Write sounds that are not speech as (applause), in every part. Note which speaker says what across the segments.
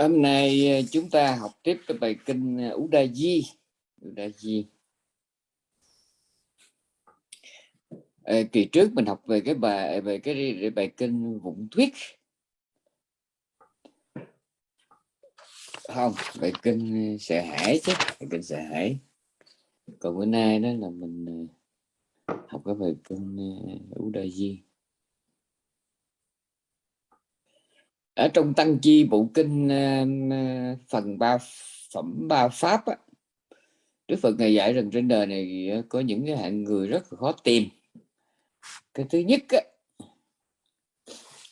Speaker 1: hôm nay ờ, chúng ta học tiếp cái bài kinh ờ, Udayi Udayi à, kỳ trước mình học về cái bài ờ, về cái bài kinh Vụng Thuyết. Không bài kinh ờ, sợ hãi chứ bài kinh sợ hãi. Còn bữa nay đó là mình học cái bài kinh Udayi ở trong tăng chi bộ kinh um, uh, phần ba phẩm ba pháp á, Đức Phật ngày dạy rằng trên đời này ờ, có những cái hạng người rất là khó tìm. Cái thứ nhất á,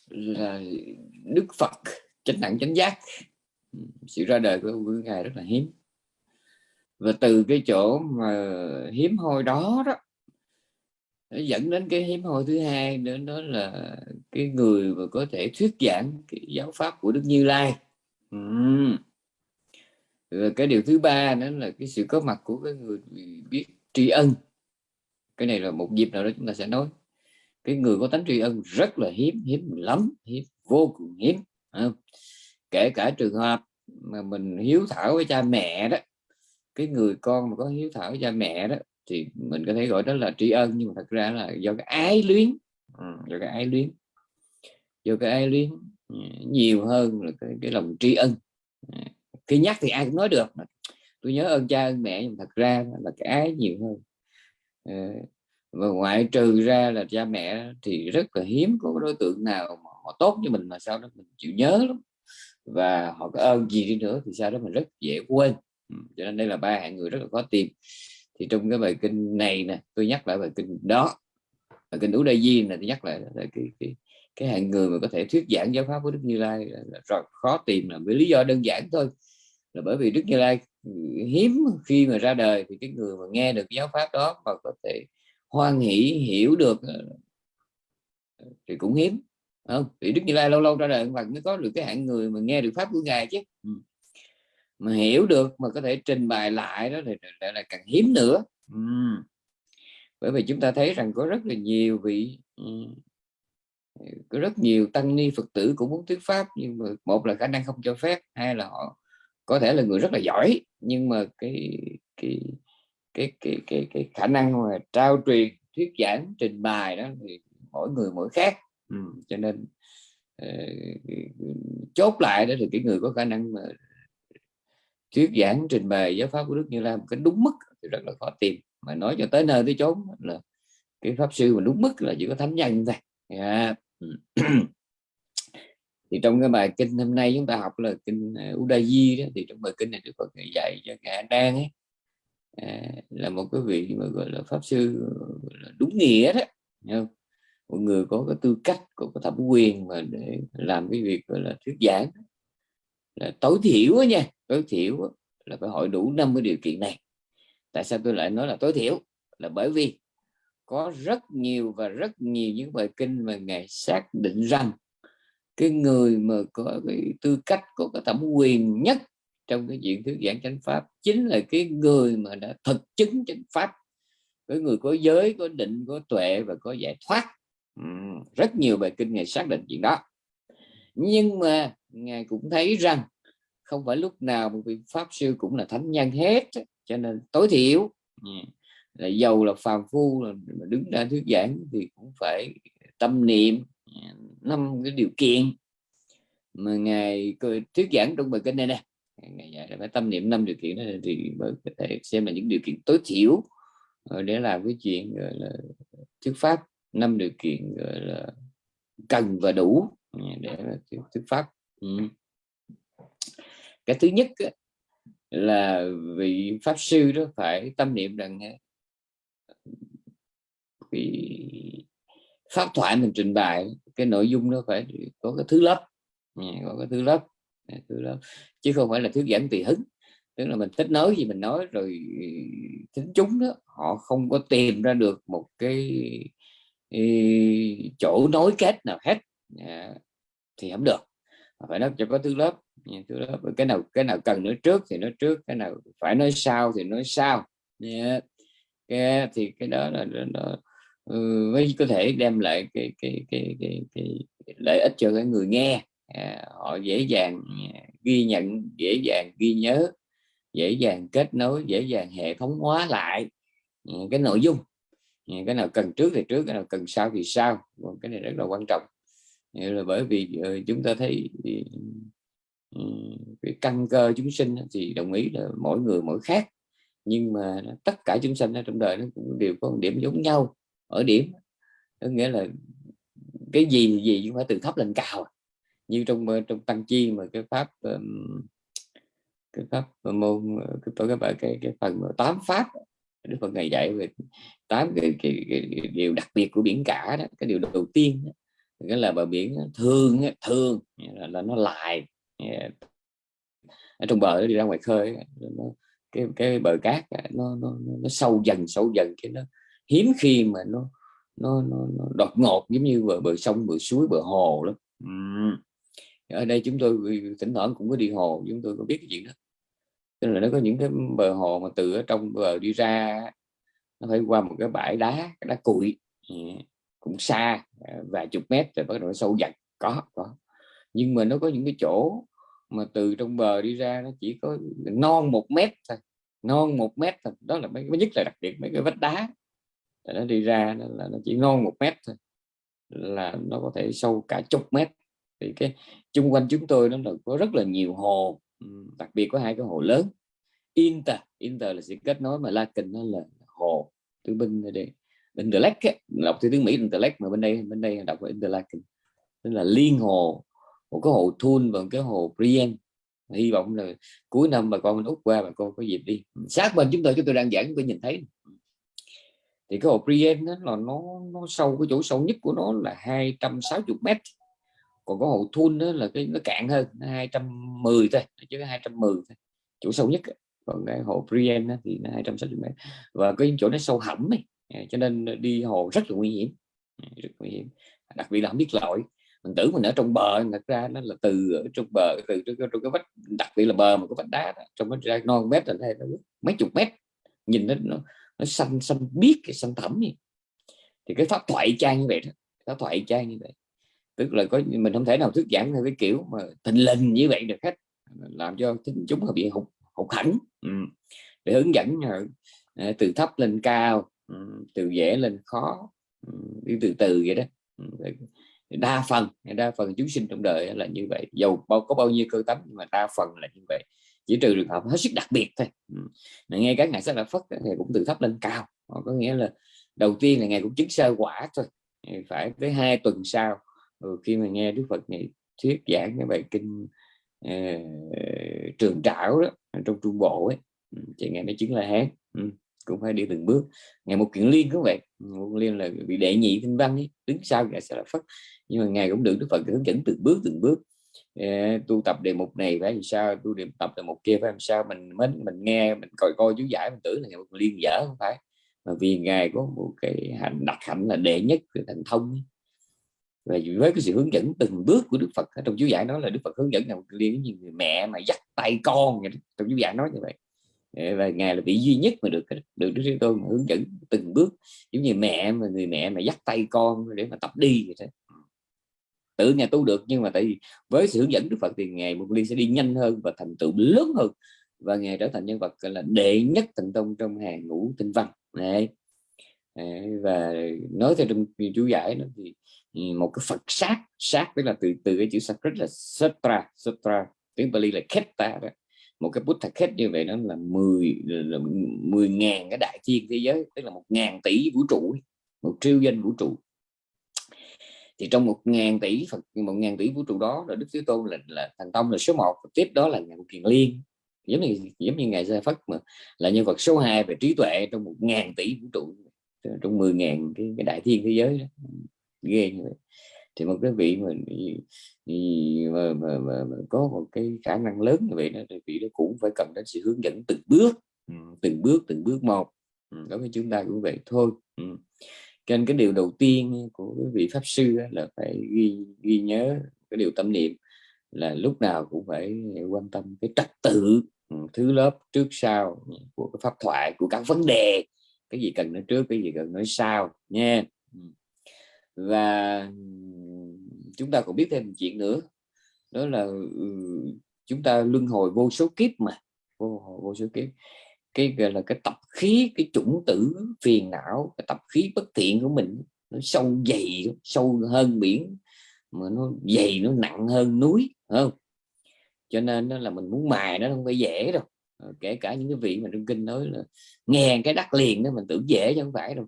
Speaker 1: là Đức Phật chánh đẳng chánh giác. Sự ra đời của ngài rất là hiếm. Và từ cái chỗ mà hiếm hoi đó đó nó dẫn đến cái hiếm hoi thứ hai nữa đó là cái người mà có thể thuyết giảng cái giáo pháp của Đức Như Lai. Ừ. Cái điều thứ ba đó là cái sự có mặt của cái người biết tri ân. Cái này là một dịp nào đó chúng ta sẽ nói. Cái người có tánh tri ân rất là hiếm hiếm lắm, hiếm, vô cùng hiếm kể cả trường hợp mà mình hiếu thảo với cha mẹ đó, cái người con mà có hiếu thảo với cha mẹ đó thì mình có thể gọi đó là tri ân nhưng mà thật ra là do cái ái luyến. Ừ, do cái ái luyến. Do cái ái luyến ừ, nhiều hơn là cái, cái lòng tri ân. Ừ, khi nhắc thì ai cũng nói được. Tôi nhớ ơn cha ơn mẹ nhưng thật ra là cái ái nhiều hơn. Ừ, và ngoại trừ ra là cha mẹ thì rất là hiếm có đối tượng nào mà họ tốt như mình mà sau đó mình chịu nhớ lắm. Và họ có ơn gì đi nữa thì sau đó mình rất dễ quên. Cho nên đây là ba hạng người rất là khó tìm thì trong cái bài kinh này nè tôi nhắc lại bài kinh đó bài kinh Ú Đa Di này tôi nhắc lại là cái cái cái hạng người mà có thể thuyết giảng giáo pháp của Đức Như Lai là, là rất khó tìm là với lý do đơn giản thôi. Là bởi vì Đức Như Lai hiếm khi mà ra đời thì cái người mà nghe được giáo pháp đó và có thể hoan hỷ hiểu được ờ, thì cũng hiếm không? Vì Đức Như Lai lâu lâu ra đời và mới có được cái hạng người mà nghe được pháp của ngài chứ. Ừ mà hiểu được mà có thể trình bày lại đó thì lại là càng hiếm nữa uhm. bởi vì chúng ta thấy rằng có rất là nhiều vị uhm. có rất nhiều tăng ni phật tử cũng muốn thuyết pháp nhưng mà một là khả năng không cho phép hai là họ có thể là người rất là giỏi nhưng mà cái cái cái cái cái, cái khả năng mà trao truyền thuyết giảng trình bày đó thì mỗi người mỗi khác uhm. cho nên uh, chốt lại đó thì cái người có khả năng mà thuyết giảng trình bày giáo pháp của Đức Như Lai một cái đúng mức thì rất là khó tìm mà nói cho tới nơi tới chốn là cái pháp sư mà đúng mức là chỉ có thánh nhân thôi yeah. thì trong cái bài kinh hôm nay chúng ta học là kinh à, Udayi đó thì trong bài kinh này Đức Phật dạy cho ngài đang ấy à, là một cái vị mà gọi là pháp sư là đúng nghĩa đó không? một người có cái tư cách có cái thẩm quyền mà để làm cái việc gọi là thuyết giảng là tối thiểu nha, tối thiểu là phải hội đủ 50 điều kiện này. Tại sao tôi lại nói là tối thiểu? Là bởi vì có rất nhiều và rất nhiều những bài kinh mà ngài xác định rằng cái người mà có cái tư cách, có cái thẩm quyền nhất trong cái diện thuyết giảng chánh pháp chính là cái người mà đã thực chứng chánh pháp. Cái người có giới, có định, có tuệ và có giải thoát. Rất nhiều bài kinh ngài xác định chuyện đó. Nhưng mà ngài cũng thấy rằng không phải lúc nào một vị pháp sư cũng là thánh nhân hết, cho nên tối thiểu là giàu, là phàm phu, là đứng ra thuyết giảng thì cũng phải tâm niệm năm cái điều kiện mà ngài thuyết giảng trong bài kinh này nè. Ngài phải tâm niệm năm điều kiện đó thì mới có thể xem là những điều kiện tối thiểu để làm cái chuyện, gọi là, thuyết pháp, năm điều kiện, gọi là, cần và đủ để thuyết pháp ừ. Cái thứ nhất là vị pháp sư đó phải tâm niệm rằng vì pháp thoại mình trình bày, cái nội dung nó phải có cái thứ lớp. Ừ, có cái thứ lớp thứ lớp. Chứ không phải là thuyết giảng tùy hứng. Tức là mình thích nói gì mình nói, rồi ừ, tính chúng đó, họ không có tìm ra được một cái ừ, chỗ nối kết nào hết. Dạ. Thì không được phải nói cho có thứ lớp thứ lớp. Cái nào cái nào cần nói trước thì nói trước cái nào phải nói sau thì nói sau. Yeah. cái, thì cái đó là nó ừ, mới có thể đem lại cái cái cái cái, cái, cái lợi ích cho cái người nghe. À, họ dễ dàng dạ, ghi nhận dễ dàng ghi nhớ dễ dàng kết nối dễ dàng hệ thống hóa lại cái nội dung. Cái nào cần trước thì trước cái nào cần sau thì sau. Cái này rất là quan trọng nghĩa là bởi vì ờ, chúng ta thấy ừ, ừ, cái căn cơ chúng sinh thì đồng ý là mỗi người mỗi khác. Nhưng mà tất cả chúng sinh ở trong đời nó cũng đều có một điểm giống nhau ở điểm. Có nghĩa là cái gì thì gì cũng phải từ thấp lên cao. Như trong ờ, trong tăng chi mà cái pháp cái pháp ờ, môn cái tôi bạn cái cái phần tám pháp Đức Phật ngày dạy về tám cái, cái, cái, cái điều đặc biệt của biển cả đó cái điều đầu tiên đó, cái là bờ biển thường thường là, là nó lại ở trong bờ đi ra ngoài khơi nó, cái cái bờ cát nó, nó nó sâu dần sâu dần cái nó hiếm khi mà nó nó, nó, nó đột ngột giống như bờ bờ sông bờ suối bờ hồ lắm ừ. ở đây chúng tôi thỉnh thoảng cũng có đi hồ chúng tôi có biết cái chuyện đó tức là nó có những cái bờ hồ mà từ ở trong bờ đi ra nó phải qua một cái bãi đá đá cuội cũng xa à, vài chục mét rồi bắt đầu sâu dần. Có có. Nhưng mà nó có những cái chỗ mà từ trong bờ đi ra nó chỉ có non một mét thôi, non một mét thôi. Đó là mấy, cái nhất là đặc biệt mấy cái vách đá. Nó đi ra nó là nó chỉ non một mét thôi, là nó có thể sâu cả chục mét. Thì cái chung quanh chúng tôi nó là có rất là nhiều hồ đặc biệt có hai cái hồ lớn. Inter Inter là sự kết nối mà Lakin nó là hồ từ bên đây. Interlake đọc tiếng Mỹ Interlake mà bên đây bên đây đọc là Interlaken tức là liên hồ, một cái hồ Thun và một cái hồ Brienne. Hy vọng là cuối năm bà con mình út qua bà con có dịp đi. Sát bên chúng tôi chúng tôi đang giảng tôi nhìn thấy. Thì cái hồ Brienne đó là nó nó sâu, cái chỗ sâu nhất của nó là 260 mét. Còn có hồ Thun đó là cái, nó cạn hơn, nó 210 thôi chứ 210 thôi. Chỗ sâu nhất còn cái hồ Brienne thì nó 260 mét. Và cái chỗ nó sâu hẳm ấy Ờ, cho nên ờ, đi hồ rất là nguy hiểm. Ờ, rất nguy hiểm. Đặc biệt là không biết lội. Mình tưởng mình ở trong bờ thật ra nó là từ ở trong bờ từ trong, trong cái vách đặc biệt là bờ mà có vách đá đó, trong vách ra non mét là đây mấy chục mét. Nhìn nó nó, nó xanh xanh biếc cái xanh thẳm gì thì cái pháp thoại trang như vậy đó pháp thoại trang như vậy. Tức là có mình không thể nào thuyết giảng theo cái kiểu mà tình lình như vậy được hết. Làm cho chúng họ bị hụt hụt hẳn ừ. để hướng dẫn từ thấp lên cao từ dễ lên khó. Đi từ từ vậy đó. Đa phần đa phần chúng sinh trong đời là như vậy. Dầu bao có bao nhiêu cơ tánh nhưng mà đa phần là như vậy. Chỉ trừ trường hợp hết sức đặc biệt thôi. Nghe các ngày sách là phất thì cũng từ thấp lên cao. Ờ, có nghĩa là đầu tiên là ngày cũng chứng sơ quả thôi. Phải tới hai tuần sau ờ, khi mà nghe đức phật này thuyết giảng cái bài kinh uh, trường trảo đó trong trung bộ ấy. Thì ngày mới chứng là hán cũng phải đi từng bước ngày một kiện liên cũng vậy, một liên là bị đệ nhị tinh văn ấy. đứng sau ngài sẽ là phất nhưng mà ngài cũng được đức phật hướng dẫn từng bước từng bước ờ, tu tập đề mục này phải làm sao, tu điểm tập đề mục kia phải làm sao, mình mới, mình nghe, mình coi coi chú giải, mình tưởng là ngày một liên dở không phải mà vì ngài có một cái hạnh, đặc hạnh là đệ nhất về thành thông ấy. và với cái sự hướng dẫn từng bước của Đức Phật trong chú giải nói là Đức Phật hướng dẫn là một liên như người mẹ mà dắt tay con trong chú giải nói như vậy và ngài là vị duy nhất mà được được đức thế tôn hướng dẫn từng bước. Giống như mẹ mà, người mẹ mà dắt tay con để mà tập đi vậy thế tự ngài tu được, nhưng mà tại vì với sự hướng dẫn đức phật thì ngài một ly sẽ đi nhanh hơn và thành tựu lớn hơn. Và ngài trở thành nhân vật là, đệ nhất thành tông trong hàng ngũ tinh văn. Này và nói theo trong chú giải nữa thì ừ, một cái Phật sát sát tức là từ từ cái chữ Sanskrit là Sutra. Sutra, tiếng Bali là Ketta đó một cái bút thật khét như vậy đó là 10 là 10 ngàn cái đại thiên thế giới tức là một ngàn tỷ vũ trụ một triệu danh vũ trụ. Thì trong một ngàn tỷ Phật một ngàn tỷ vũ trụ đó là Đức Thế Tôn là, là thành tông là số 1 tiếp đó là ngài Kiền Liên. Giống như giống như ngài Gia Phất mà là nhân vật số 2 về trí tuệ trong một ngàn tỷ vũ trụ trong 10 ngàn cái, cái đại thiên thế giới đó. ghê như vậy thì một cái vị mà, mà, mà, mà, mà có một cái khả năng lớn như vậy đó thì vị đó cũng phải cần đến sự hướng dẫn từng bước. Từng bước từng bước một. Đối với chúng ta cũng vậy thôi. Cho nên cái điều đầu tiên của cái vị pháp sư là phải ghi ghi nhớ cái điều tâm niệm là lúc nào cũng phải quan tâm cái trật tự thứ lớp trước sau của cái pháp thoại của các vấn đề. Cái gì cần nói trước cái gì cần nói sau nha và chúng ta còn biết thêm một chuyện nữa đó là ừ, chúng ta luân hồi vô số kiếp mà vô, vô số kiếp. Cái gọi là cái tập khí cái chủng tử phiền não cái tập khí bất thiện của mình nó sâu dày sâu hơn biển mà nó dày nó nặng hơn núi không? Cho nên nó là mình muốn mài nó không phải dễ đâu. Ờ, kể cả những cái vị mà trong kinh nói là nghe cái đắc liền đó mình tưởng dễ chứ không phải đâu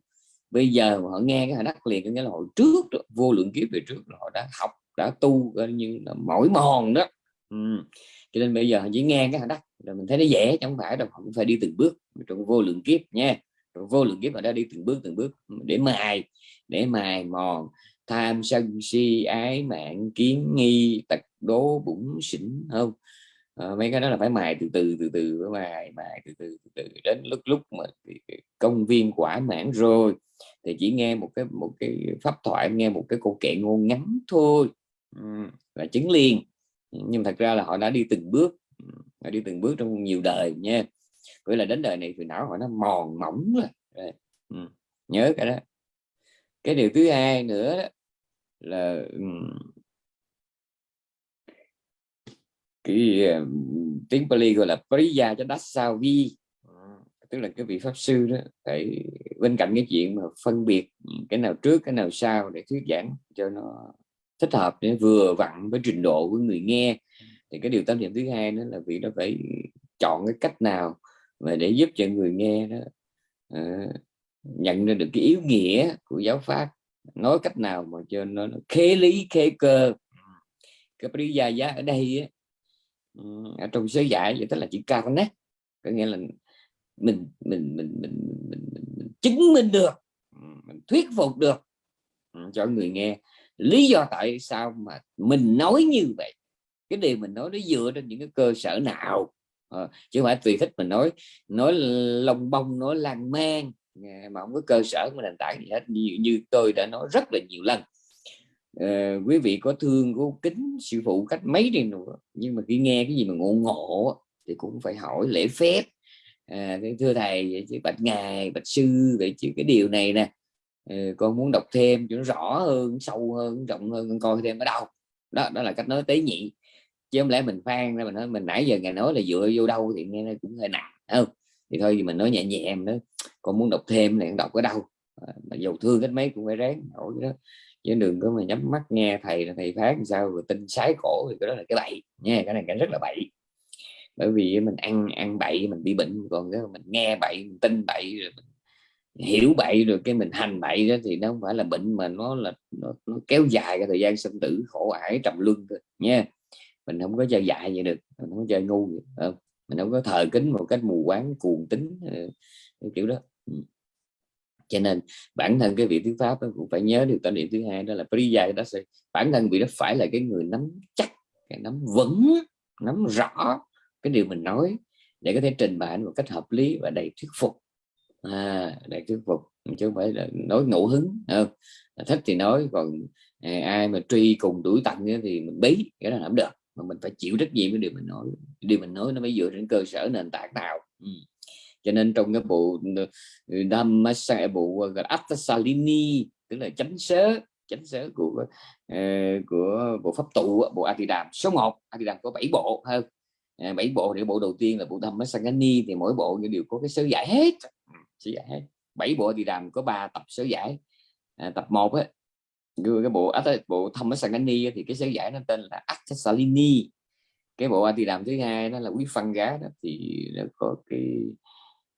Speaker 1: bây giờ họ nghe cái đắc liền có nghĩa là hồi trước đó, vô lượng kiếp về trước họ đã học đã tu coi như là mỏi mòn đó. Ừ. cho nên bây giờ chỉ nghe cái đắc rồi mình thấy nó dễ chẳng phải đâu không phải đi từng bước trong vô lượng kiếp nha. Trong vô lượng kiếp họ đã đi từng bước từng bước để mài để mài mòn. Tham sân si ái mạng kiến nghi tật đố bụng xỉn không? À, mấy cái đó là phải mài từ từ từ từ mài mài từ từ từ từ. Đến lúc lúc mà công viên quả mãn rồi thì chỉ nghe một cái một cái pháp thoại, nghe một cái câu kệ ngôn ngắn thôi. Và chứng liền. Nhưng thật ra là họ đã đi từng bước họ đi từng bước trong nhiều đời nha. Vậy là đến đời này thì não họ nó mòn mỏng rồi. Nhớ cái đó. Cái điều thứ hai nữa đó là cái tiếng Pali gọi là Priya cho đắc sao vi tức là cái vị pháp sư đó phải bên cạnh cái chuyện mà phân biệt cái nào trước cái nào sau để thuyết giảng cho nó thích hợp để vừa vặn với trình độ của người nghe thì cái điều tâm niệm thứ hai đó là vị nó phải chọn cái cách nào mà để giúp cho người nghe đó uh, nhận ra được cái yếu nghĩa của giáo pháp nói cách nào mà cho nó, nó khế lý khế cơ. Cái lý giá ở đây á, ừ, ở trong sớ giải vậy tức là chữ cao nét có nghĩa là mình mình mình mình, mình, mình, mình, mình chứng minh được mình thuyết phục được cho người nghe. Lý do tại sao mà mình nói như vậy? Cái điều mình nói nó dựa trên những cái cơ sở nào? À, chứ không phải tùy thích mình nói nói lông bông nói lan man mà không có cơ sở mà nền tảng gì hết. Như, như tôi đã nói rất là nhiều lần. À, quý vị có thương có kính sư phụ cách mấy đi nữa nhưng mà khi nghe cái gì mà ngộ ngộ thì cũng phải hỏi lễ phép à, thưa thầy vậy chứ bạch ngài bạch sư vậy chứ cái điều này nè. Ừ, con muốn đọc thêm cho nó rõ hơn sâu hơn rộng hơn con coi thêm ở đâu. Đó đó là cách nói tế nhị. Chứ không lẽ mình phan ra mình nói mình nãy giờ ngài nói là dựa vô đâu thì nghe nó cũng hơi nặng không? Thì thôi thì mình nói nhẹ nhẹ em đó con muốn đọc thêm này đọc ở đâu? À, mà dầu thương hết mấy cũng phải ráng nổi đó. Chứ đừng có mà nhắm mắt nghe thầy là thầy phán sao rồi tin sái cổ thì cái đó là cái bậy nha cái này cái rất là bậy bởi vì mình ăn ăn bậy mình bị bệnh còn cái mình nghe bậy mình tin bậy rồi mình hiểu bậy rồi cái mình hành bậy đó thì nó không phải là bệnh mà nó là nó, nó kéo dài cái thời gian sinh tử khổ ải trầm luân thôi nha. Mình không có chơi dại vậy được mình không có chơi ngu không? mình không có thờ kính một cách mù quáng cuồng tính ờ, kiểu đó. Ừ. Cho nên bản thân cái vị thuyết pháp cũng phải nhớ được tâm niệm thứ hai đó là priya đó sẽ bản thân vị đó phải là cái người nắm chắc cái nắm vững nắm rõ cái điều mình nói để có thể trình bày một cách hợp lý và đầy thuyết phục. À, đầy thuyết phục chứ không phải là nói ngẫu hứng không? thích thì nói còn à, ai mà truy cùng đuổi tận thì mình bí cái đó làm được. Mà mình phải chịu trách nhiệm với điều mình nói. Điều mình nói nó mới dựa trên cơ sở nền tảng nào. Ừ. cho nên trong cái bộ ừ, Dhammasaya bộ à, gọi Attasalini tức là chánh sớ chánh sớ của uh, của bộ pháp tụ bộ Atidam số 1 Atidam có 7 bộ hơn à, 7 bộ thì bộ đầu tiên là bộ Dhammasangani thì mỗi bộ đều có cái sớ giải hết. Ừ, sớ giải hết. 7 bộ Atidam có 3 tập sớ giải. À, tập 1 á cái bộ bộ thông Sangani thì cái sớ giải nó tên là Salini cái bộ anti đàm thứ hai đó là quý phân gá đó thì nó có cái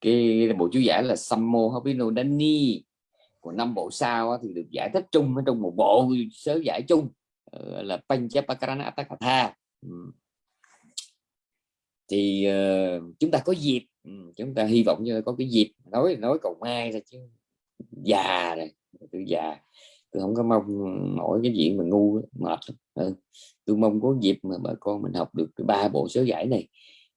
Speaker 1: cái bộ chú giải là Sammo Hopino Dani. Của năm bộ sau thì được giải thích chung ở trong một bộ sớ giải chung ờ, là Panchapakarana Attakatha thì uh, chúng ta có dịp ừ, chúng ta hy vọng như có cái dịp nói nói cầu mai ra chứ già rồi tôi già tôi không có mong mỗi cái chuyện mà ngu mệt ừ. tôi mong có dịp mà bà con mình học được ba bộ sớ giải này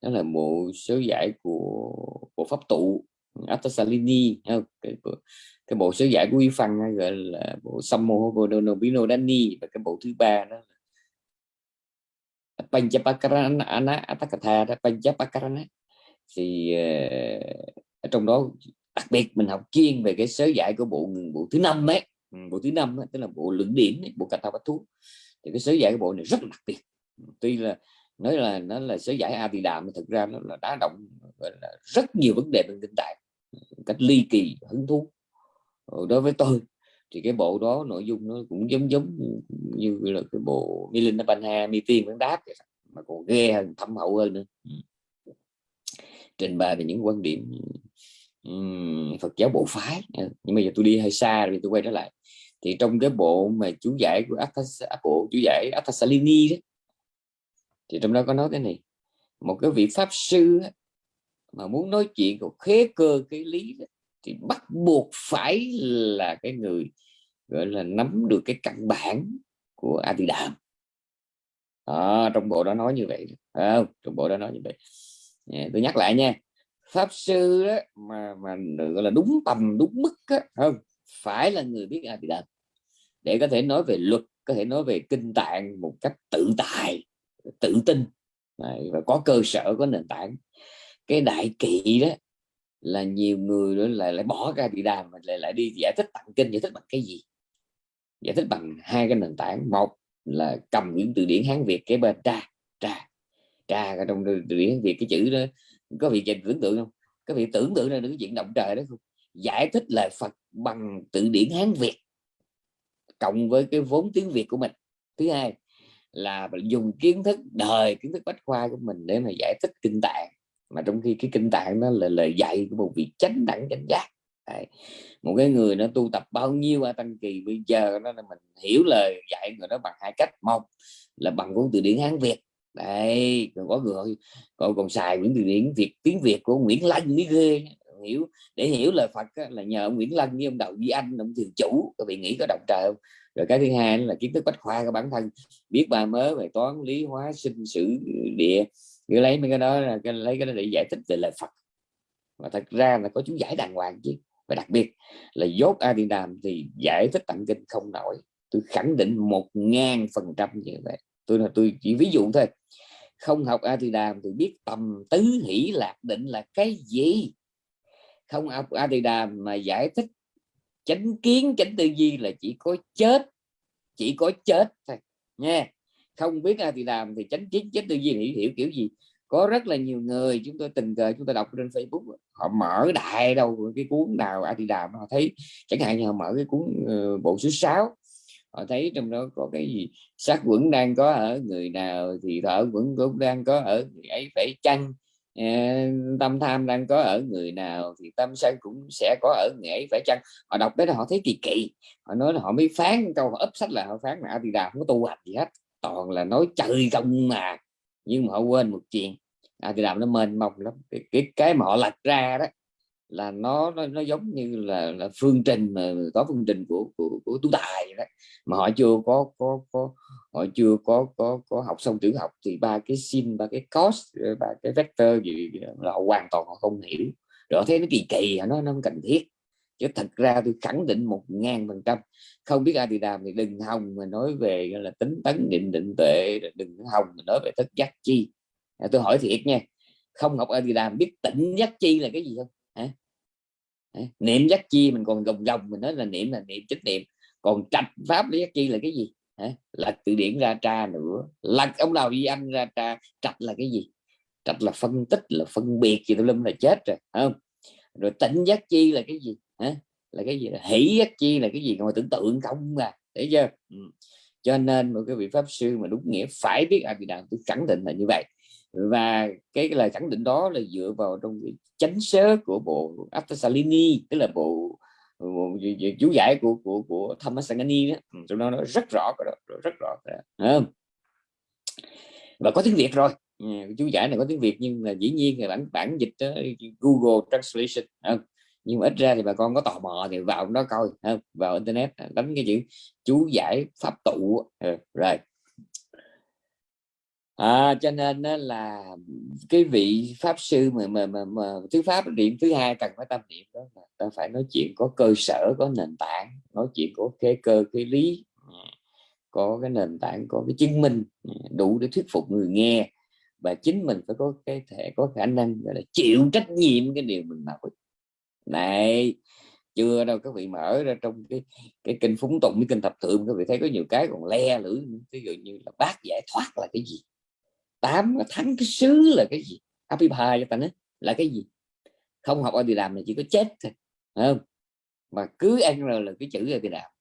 Speaker 1: đó là bộ sớ giải của của pháp tụ Atasalini? Cái, cái bộ sớ giải của y Phân gọi là bộ Sammo Bodonobino Dani và cái bộ thứ ba đó là Panchapakarana, Atakatha đó, Panchapakarana. Thì ờ, ở trong đó đặc biệt mình học chuyên về cái sớ giải của bộ bộ thứ năm ấy. Ừ, bộ thứ năm tức là bộ lượng điểm bộ cà thao thú thì cái sớ giải của bộ này rất là đặc biệt. Tuy là nói là nó là sớ giải a thì đàm thực ra nó là đá động là rất nhiều vấn đề về kinh tạng cách ly kỳ, hứng thú. Ờ, đối với tôi thì cái bộ đó nội dung nó cũng giống giống như là cái bộ Milinda Banha Mi Tiên vẫn đáp mà còn ghê hơn thâm hậu hơn nữa. Ừ. trình bày về những quan điểm um, Phật giáo bộ phái. Nhưng mà giờ tôi đi hơi xa rồi tôi quay trở lại. Thì trong cái bộ mà chú giải của Athas, bộ chú giải Athasalini đó thì trong đó có nói cái này một cái vị pháp sư mà muốn nói chuyện của khế cơ cái lý đó, thì bắt buộc phải là cái người gọi là nắm được cái căn bản của a Adidam à, trong bộ đó nói như vậy. À, trong bộ đó nói như vậy. À, tôi nhắc lại nha. Pháp sư đó, mà mà gọi là đúng tầm đúng mức đó, không phải là người biết a di đàm để có thể nói về luật có thể nói về kinh tạng một cách tự tại tự tin. Và có cơ sở có nền tảng. Cái đại kỵ đó là nhiều người đó lại lại bỏ ra bị đàm mà lại lại đi giải thích tặng kinh giải thích bằng cái gì? Giải thích bằng hai cái nền tảng. Một là cầm những từ điển hán việt cái bên, tra tra tra trong từ điển hán việt cái chữ đó. Có vị tưởng tượng không? Có vị tưởng tượng ra được cái chuyện động trời đó không? Giải thích lời phật bằng từ điển hán việt cộng với cái vốn tiếng việt của mình. Thứ hai là dùng kiến thức, đời kiến thức bách khoa của mình để mà giải thích kinh tạng. Mà trong khi cái kinh tạng nó là lời dạy của một vị chánh đẳng chánh giác. Đấy. một cái người nó tu tập bao nhiêu a tăng kỳ bây giờ nó là mình hiểu lời dạy người đó bằng hai cách. Một là bằng cuốn từ điển hán việt. Đây còn có người còn còn xài quyển từ điển việt tiếng việt của nguyễn lân mới ghê. Hiểu để hiểu lời phật á, là nhờ ông nguyễn lân với ông đậu duy anh ông thường chủ các vị nghĩ có động trời không? Rồi cái thứ hai là kiến thức bách khoa của bản thân. Biết ba mớ về toán lý hóa sinh sử địa. Cứ lấy mấy cái đó là lấy cái đó để giải thích về lời Phật. Mà thật ra là có chú giải đàng hoàng chứ và đặc biệt là dốt a di đàm thì giải thích tặng kinh không nổi. Tôi khẳng định một ngàn phần trăm như vậy. Tôi là tôi chỉ ví dụ thôi. Không học a di đàm thì biết tầm tứ hỷ lạc định là cái gì? Không học a di đàm mà giải thích chánh kiến, chánh tư duy là chỉ có chết, chỉ có chết thôi. Nha không biết a thì thì chánh kiến, chánh tư duy hiểu hiểu kiểu gì? Có rất là nhiều người chúng tôi tình cờ chúng tôi đọc trên Facebook họ mở đại đâu cái cuốn nào a đàm họ thấy chẳng hạn như họ mở cái cuốn uh, bộ số 6 họ thấy trong đó có cái gì sát quẩn đang có ở người nào thì thở quẩn cũng đang có ở người ấy phải chăng? Ờ, tâm tham đang có ở người nào thì tâm sân cũng sẽ có ở người ấy phải chăng? Họ đọc tới đó họ thấy kỳ kỳ họ nói là họ mới phán câu họ ấp sách là họ phán là thì đà không có tu hành gì hết toàn là nói trời công mà. Nhưng mà họ quên một chuyện à, thì làm nó mênh mông lắm. Cái, cái cái mà họ lật ra đó là nó nó, nó giống như là, là phương trình mà có phương trình của của, của tú tài đó. Mà họ chưa có có có họ chưa có có có học xong tiểu học thì ba cái sin ba cái cos ba cái vector gì là họ hoàn toàn họ không hiểu. Rồi thấy nó kỳ kỳ nó nó không cần thiết. Chứ thật ra tôi khẳng định một ngàn phần trăm. Không biết ai thì làm thì đừng hòng mà nói về là tính tấn định định tuệ đừng hòng mà nói về thất giác chi. À, tôi hỏi thiệt nha, không học ai biết tỉnh giác chi là cái gì không? Hả? Niệm giác chi mình còn gồng gồng, mình nói là niệm là niệm chánh niệm. Còn trạch pháp lý giác chi là cái gì? Hả? lật từ điển ra tra nữa lật ông nào đi anh ra tra, trạch là cái gì? Trạch là phân tích, là phân biệt gì tôi lâm là chết rồi không? Rồi tỉnh giác chi là cái gì? Hả? là cái gì? Hỷ giác chi là cái gì? Ngồi tưởng tượng không à để chưa? Ừ. cho nên một cái vị pháp sư mà đúng nghĩa phải biết a di đà tôi khẳng định là như vậy và cái, lời khẳng định đó là dựa vào trong cái chánh sớ của bộ Attasalini tức là bộ, bộ chú giải của của của Thammasangani đó. Ừ, trong đó nó rất rõ cái đó rất rõ và có tiếng Việt rồi. Ừ, chú giải này có tiếng Việt nhưng là dĩ nhiên là bản bản dịch đó, Google Translation không? nhưng mà ít ra thì bà con có tò mò thì vào đó coi không? vào internet đánh cái chữ chú giải pháp tụ rồi à, cho nên là cái vị pháp sư mà mà mà, mà thứ pháp niệm thứ hai cần phải tâm niệm đó là ta phải nói chuyện có cơ sở có nền tảng nói chuyện có cái cơ cái lý. Ừ. Có cái nền tảng có cái chứng minh ừ, đủ để thuyết phục người nghe. Và chính mình phải có cái thể có khả năng gọi là chịu trách nhiệm cái điều mình nói. Này chưa đâu các vị mở ra trong cái cái kinh phúng tụng cái kinh thập thượng các vị thấy có nhiều cái còn le lưỡi ví dụ như là bác giải thoát là cái gì? Tám thắng cái xứ là cái gì? Happy pie cho ta nói là cái gì? Không học đi làm là chỉ có chết thôi không? Mà cứ ăn rồi là cái chữ ở thì làm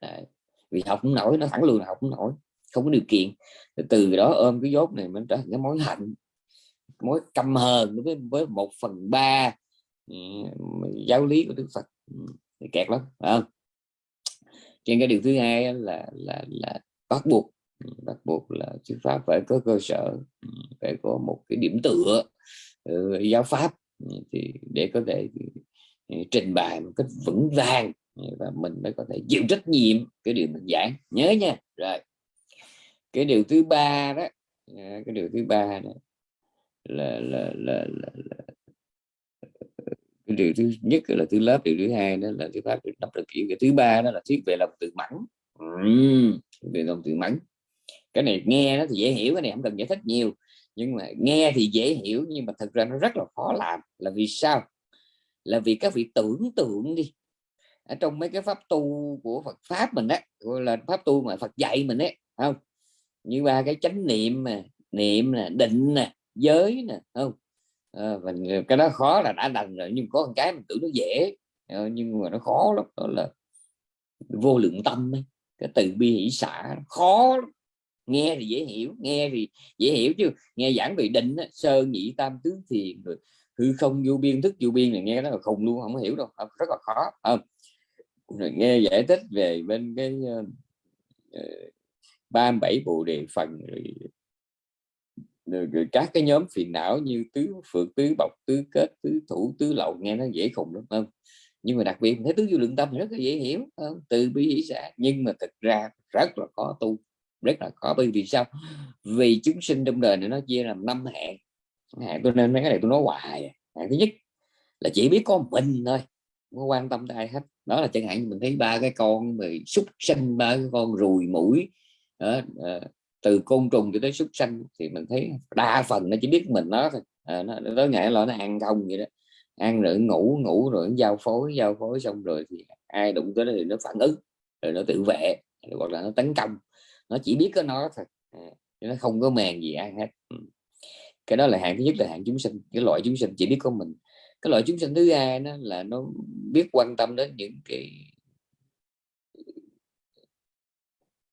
Speaker 1: Đấy. vì học không nổi nó thẳng luôn là học không nổi không có điều kiện. Từ đó ôm cái dốt này mình trở thành cái mối hạnh mối căm hờn với với một phần ba ừ, giáo lý của đức phật. Ừ, thì kẹt lắm phải không? Trên cái điều thứ hai là là là bắt buộc Ừ, bắt buộc là sư pháp phải có cơ sở ừ, phải có một cái điểm tựa ừ, giáo pháp. Thì để có thể trình bày một cách vững vàng và mình mới có thể chịu trách nhiệm cái điều mình giảng. Nhớ nha. Rồi. Cái điều thứ ba đó à, cái điều thứ ba đó là là là, là, là cái điều thứ nhất là thứ lớp điều thứ hai đó là thứ pháp được đọc được kiểu cái thứ ba đó là thuyết về lòng tự mẫn ừ, về lòng tự mẫn cái này nghe nó thì dễ hiểu cái này không cần giải thích nhiều. Nhưng mà nghe thì dễ hiểu nhưng mà thật ra nó rất là khó làm. Là vì sao? Là vì các vị tưởng tượng đi. Ở trong mấy cái pháp tu của Phật pháp mình đó gọi là pháp tu mà Phật dạy mình đấy không? Như ba cái chánh niệm mà niệm nè định nè giới nè không? Ờ, à, mình cái đó khó là đã đành rồi nhưng có một cái mình tưởng nó dễ. Ờ, nhưng mà nó khó lắm đó là vô lượng tâm ấy. cái từ bi hỷ xả khó lắm nghe thì dễ hiểu nghe thì dễ hiểu chứ. Nghe giảng về định sơ nhị tam tứ thiền rồi hư không vô biên thức vô biên này nghe nó là khùng luôn không hiểu đâu rất là khó không. Rồi nghe giải thích về bên cái ờ, ờ, ba uh, bảy bộ đề phần rồi, rồi, rồi các cái nhóm phiền não như tứ phượng tứ bọc tứ kết tứ thủ tứ lậu nghe nó dễ khùng lắm không? Nhưng mà đặc biệt thấy tứ vô lượng tâm thì rất là dễ hiểu không? từ bi hỷ xã nhưng mà thực ra rất là khó tu rất là khó. Bởi vì sao? Vì chúng sinh trong đời này nó chia làm năm hạng. Hạng tôi nên mấy cái này tôi nói hoài à. hạng thứ nhất là chỉ biết có mình thôi không quan tâm tới ai hết. Đó là chẳng hạn mình thấy ba cái con mà súc sinh ba cái con ruồi mũi đó, à, từ côn trùng cho tới súc sinh thì mình thấy đa phần nó chỉ biết mình nó thôi. À, nó tới ngày là nó ăn không vậy đó. Ăn rồi ngủ ngủ rồi giao phối giao phối xong rồi thì ai đụng tới nó thì nó phản ứng rồi nó tự vệ hoặc là nó tấn công nó chỉ biết có nó thôi. Ờ, nó không có màng gì ai hết. Ừ. Cái đó là hạng thứ nhất là hạng chúng sinh cái loại chúng sinh chỉ biết có mình. Cái loại chúng sinh thứ hai nó là nó biết quan tâm đến những cái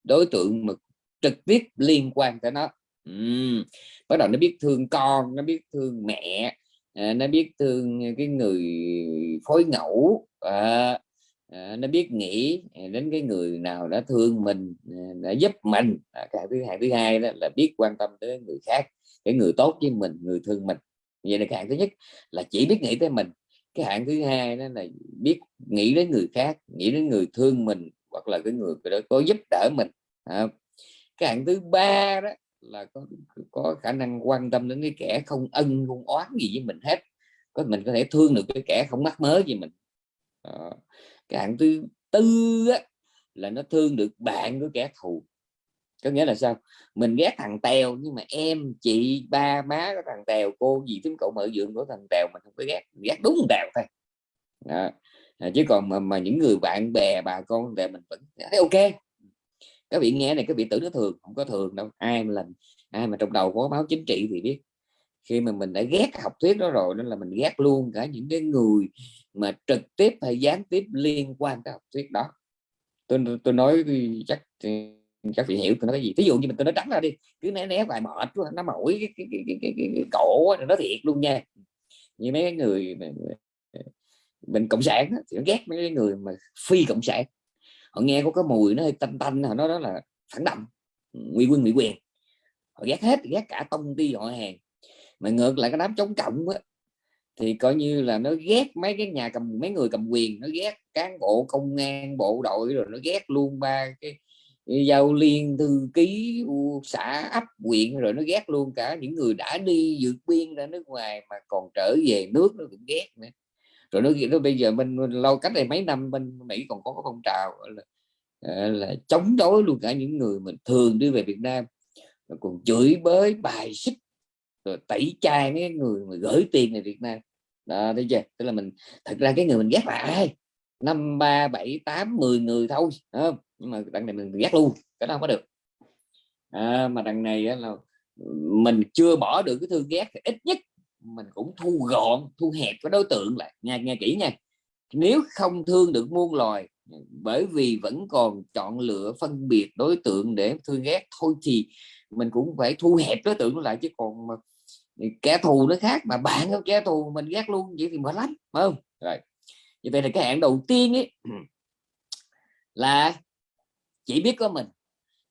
Speaker 1: đối tượng mà trực tiếp liên quan tới nó. Uhm. bắt đầu nó biết thương con nó biết thương mẹ à, nó biết thương cái người phối ngẫu à, à, nó biết nghĩ ờ, đến cái người nào đã thương mình ờ, đã giúp mình. À, cái thứ hai thứ hai đó là biết quan tâm tới người khác cái người tốt với mình người thương mình. Vậy là cái hạng thứ nhất là chỉ biết nghĩ tới mình. Cái hạng thứ hai đó là biết nghĩ đến người khác nghĩ đến người thương mình hoặc là cái người đó có giúp đỡ mình à, cái hạng thứ ba đó là có có khả năng quan tâm đến cái kẻ không ân không oán gì với mình hết. Có mình có thể thương được cái kẻ không mắc mớ gì mình. À, cái hạng thứ tư á, là nó thương được bạn của kẻ thù. Có nghĩa là sao? Mình ghét thằng tèo nhưng mà em chị ba má của thằng tèo cô gì tính cậu mở dưỡng của thằng tèo mình không có ghét. Ghét đúng tèo thôi. Đó. À, chứ còn mà, mà những người bạn bè bà con tèo mình vẫn thấy ok. Các vị nghe này các vị tưởng nó thường không có thường đâu. Ai mà lần ai mà trong đầu có báo chính trị thì biết. Khi mà mình đã ghét học thuyết đó rồi nên là mình ghét luôn cả những cái người mà trực tiếp hay gián tiếp liên quan tới học thuyết đó. Tôi tôi nói chắc các vị hiểu tôi nói cái gì. Ví dụ như mình tôi nói trắng ra đi cứ né né vài mệt quá nó mỏi cái, cái, cái, cái, cái, cái, cái cổ nó thiệt luôn nha. Như mấy người mình cộng sản thì nó ghét mấy người mà phi cộng sản. Họ nghe có cái mùi nó hơi tanh tanh họ nói đó là phản động nguy quân nguy quyền. Họ ghét hết ghét cả công ty họ hàng. Mà ngược lại cái đám chống cộng á, thì coi như là nó ghét mấy cái nhà cầm mấy người cầm quyền nó ghét cán bộ công an bộ đội rồi nó ghét luôn ba cái giao liên thư ký xã ấp huyện rồi nó ghét luôn cả những người đã đi vượt biên ra nước ngoài mà còn trở về nước nó cũng ghét nữa. Rồi nó, nó bây giờ mình lâu cách đây mấy năm bên Mỹ còn có cái phong trào là, ờ, là chống đối luôn cả những người mình thường đi về Việt Nam rồi còn chửi bới bài xích rồi tẩy chay mấy người mà gửi tiền về Việt Nam đó thấy chưa? Tức là mình thật ra cái người mình ghét là ai? Năm ba bảy tám mười người thôi không? nhưng mà đằng này mình ghét luôn cái đó không có được. À, mà đằng này là mình chưa bỏ được cái thương ghét thì ít nhất mình cũng thu gọn thu hẹp cái đối tượng lại. Nghe nghe kỹ nha. Nếu không thương được muôn loài bởi vì vẫn còn chọn lựa phân biệt đối tượng để thương ghét thôi thì mình cũng phải thu hẹp đối tượng lại chứ còn mà kẻ thù nó khác mà bạn có kẻ thù mình ghét luôn vậy thì mệt lắm phải không? Rồi như vậy là cái hạn đầu tiên ấy (clears throat) là chỉ biết có mình.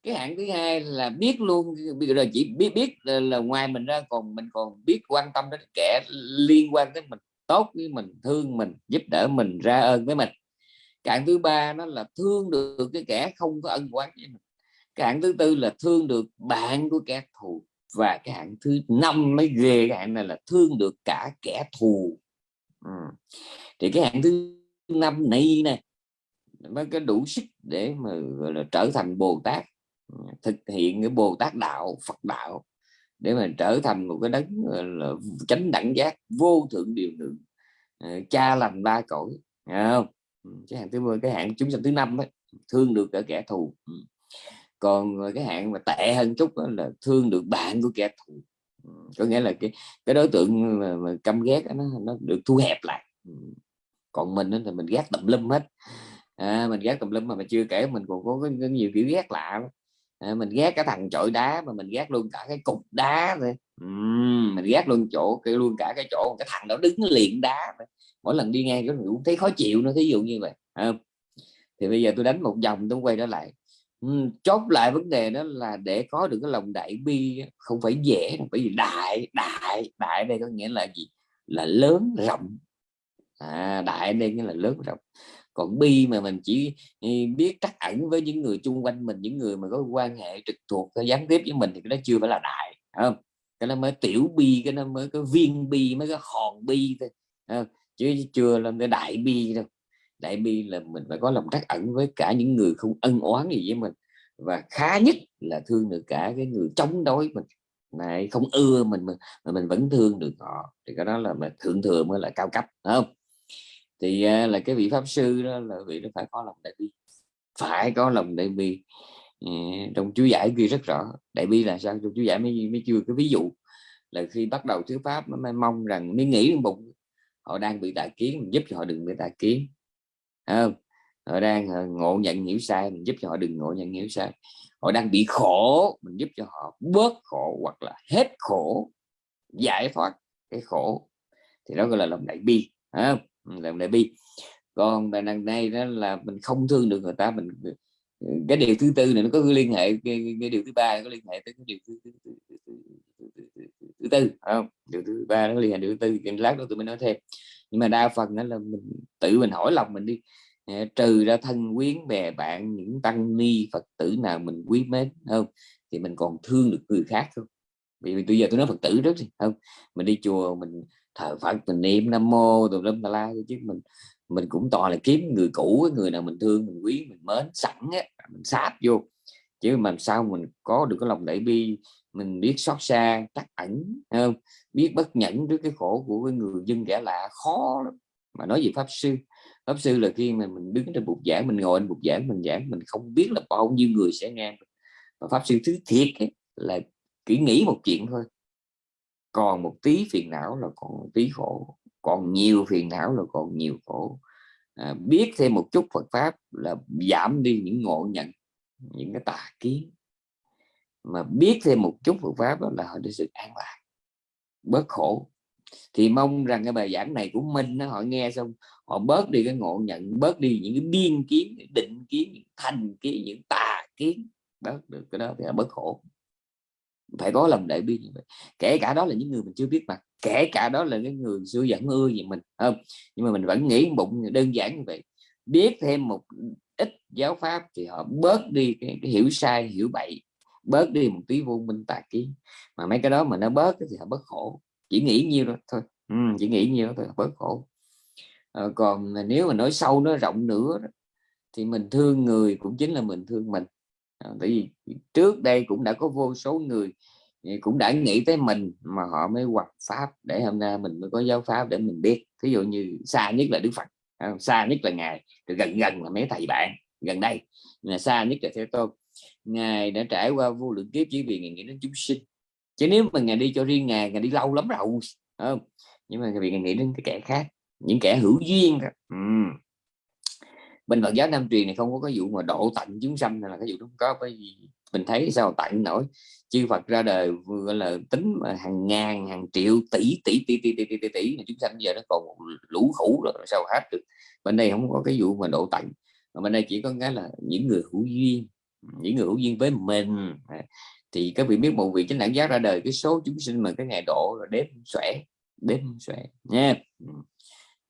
Speaker 1: Cái hạn thứ hai là biết luôn bây giờ chỉ biết biết là, là ngoài mình ra còn mình còn biết quan tâm đến kẻ liên quan đến mình tốt với mình thương mình giúp đỡ mình ra ơn với mình. Cái thứ ba nó là thương được cái kẻ không có ân oán với mình. Cái thứ tư là thương được bạn của kẻ thù và cái hạng thứ năm mới ghê cái hạng này là thương được cả kẻ thù. Ừ. thì cái hạng thứ năm này nè mới có đủ sức để mà gọi là trở thành bồ tát ừ, thực hiện cái bồ tát đạo phật đạo để mà trở thành một cái đấng là chánh đẳng giác vô thượng điều lượng ờ, cha lành ba cõi. Không? Ừ, cái hạng thứ cái hạng chúng sanh thứ năm ấy, thương được cả kẻ thù. Ừ còn ờ, cái hạng mà tệ hơn chút đó là thương được bạn của kẻ thù. Có nghĩa là cái cái đối tượng mà, mà căm ghét nó nó được thu hẹp lại. Còn mình thì mình ghét tùm lum hết. À, mình ghét tùm lum mà, mà chưa kể mình còn có, có, có nhiều kiểu ghét lạ à, mình ghét cái thằng chọi đá mà mình ghét luôn cả cái cục đá rồi uhm, mình ghét luôn chỗ cái luôn cả cái chỗ cái thằng đó đứng liền đá rồi. mỗi lần đi ngang cũng thấy khó chịu nó thí dụ như vậy à, thì bây giờ tôi đánh một vòng tôi quay trở lại chốt lại vấn đề đó là để có được cái lòng đại bi không phải dễ bởi vì đại đại đại đây có nghĩa là gì? Là lớn rộng. À, đại đây nghĩa là lớn rộng. Còn bi mà mình chỉ biết trắc ẩn với những người chung quanh mình những người mà có quan hệ trực thuộc gián tiếp với mình thì cái đó chưa phải là đại không? Cái nó mới tiểu bi cái nó mới có viên bi mới có hòn bi thôi không? chứ chưa lên cái đại bi đâu đại bi là mình phải có lòng trắc ẩn với cả những người không ân oán gì với mình. Và khá nhất là thương được cả cái người chống đối mình. Này không ưa mình mà, mình vẫn thương được họ. Thì cái đó là mà thượng thừa mới là cao cấp không? Thì à, là cái vị pháp sư đó là vị nó phải có lòng đại bi. Phải có lòng đại bi. Trong chú giải ghi rất rõ. Đại bi là sao? Trong chú giải mới mới chưa cái ví dụ. Là khi bắt đầu thuyết pháp nó mới mong rằng mới nghĩ trong bụng. Họ đang bị tà kiến mình giúp cho họ đừng bị tà kiến không? Họ đang ờ, ngộ nhận hiểu sai mình giúp cho họ đừng ngộ nhận hiểu sai. Họ đang bị khổ mình giúp cho họ bớt khổ hoặc là hết khổ giải thoát cái khổ. Thì đó gọi là lòng đại bi không? Ừ, lòng đại bi. Còn bài đằng này đó là mình không thương được người ta mình ừ, cái điều thứ tư này nó có liên hệ cái, cái điều thứ ba có liên hệ tới cái điều thứ, thứ, thứ, thứ, tư không? Điều thứ ba nó liên hệ điều thứ tư cái lát đó tụi mình nói thêm. Nhưng mà đa phần đó là mình tự mình hỏi lòng mình đi. Ờ, trừ ra thân quyến bè bạn những tăng ni phật tử nào mình quý mến không? Thì mình còn thương được người khác không? Vì bây giờ tôi nói phật tử rất không? Mình đi chùa mình thờ phật mình niệm nam mô tùm lum tà la chứ mình mình cũng toàn là kiếm người cũ người nào mình thương mình quý mình mến sẵn á mình sáp vô. Chứ mà sao mình có được cái lòng đại bi mình biết xót xa chắc ẩn không? Biết bất nhẫn trước cái khổ của cái người dân kẻ lạ khó lắm. Mà nói về pháp sư pháp sư là khi mà mình đứng trên bục giảng mình ngồi trên bục giảng mình giảng mình không biết là bao nhiêu người sẽ nghe mà pháp sư thứ thiệt ấy, là chỉ nghĩ một chuyện thôi. Còn một tí phiền não là còn một tí khổ. Còn nhiều phiền não là còn nhiều khổ. À, biết thêm một chút Phật pháp là giảm đi những ngộ nhận những cái tà kiến mà biết thêm một chút Phật pháp là họ được sự an lạc. Bớt khổ. Thì mong rằng cái bài giảng này của mình họ nghe xong họ bớt đi cái ngộ nhận bớt đi những cái biên kiến những định kiến những thành kiến những tà kiến. Bớt được cái đó thì là bớt khổ. Phải có lòng đại bi như vậy. Kể cả đó là những người mình chưa biết mặt kể cả đó là cái người xưa dẫn ưa gì mình không? Nhưng mà mình vẫn nghĩ bụng đơn giản như vậy. Biết thêm một ít giáo pháp thì họ bớt đi cái, cái hiểu sai hiểu bậy bớt đi một tí vô minh tà kiến mà mấy cái đó mà nó bớt thì họ bớt khổ. Chỉ nghĩ nhiêu đó thôi. Ừ, chỉ nghĩ nhiêu đó thôi bớt khổ. À, còn nếu mà nói sâu nó rộng nữa thì mình thương người cũng chính là mình thương mình. À, tại vì trước đây cũng đã có vô số người ờ, cũng đã nghĩ tới mình mà họ mới hoặc pháp để hôm nay mình mới có giáo pháp để mình biết. Ví dụ như xa nhất là đức phật xa nhất là ngài gần gần là mấy thầy bạn gần đây. Là xa nhất là thế tôn ngài đã trải qua vô lượng kiếp chỉ vì ngài nghĩ đến chúng sinh. Chứ nếu mà ngài đi cho riêng ngài ngài đi lâu lắm rồi không? Nhưng mà vì ngài nghĩ đến cái kẻ khác những kẻ hữu duyên đó. Ừ. bên Phật giáo Nam truyền này không có cái vụ mà độ tận chúng sanh là cái vụ không có bởi vì mình thấy sao tận nổi. Chư Phật ra đời gọi là tính mà hàng ngàn hàng triệu tỷ tỷ tỷ tỷ tỷ tỷ tỷ, tỷ chúng sanh giờ nó còn lũ khủ rồi sao hết được. Bên đây không có cái vụ mà độ tận mà bên đây chỉ có cái là những người hữu duyên những người hữu duyên với mình. Thì các vị biết một vị chánh đẳng giác ra đời cái số chúng sinh mà cái ngày độ là đếm xuể đếm xuể nha. Ừ.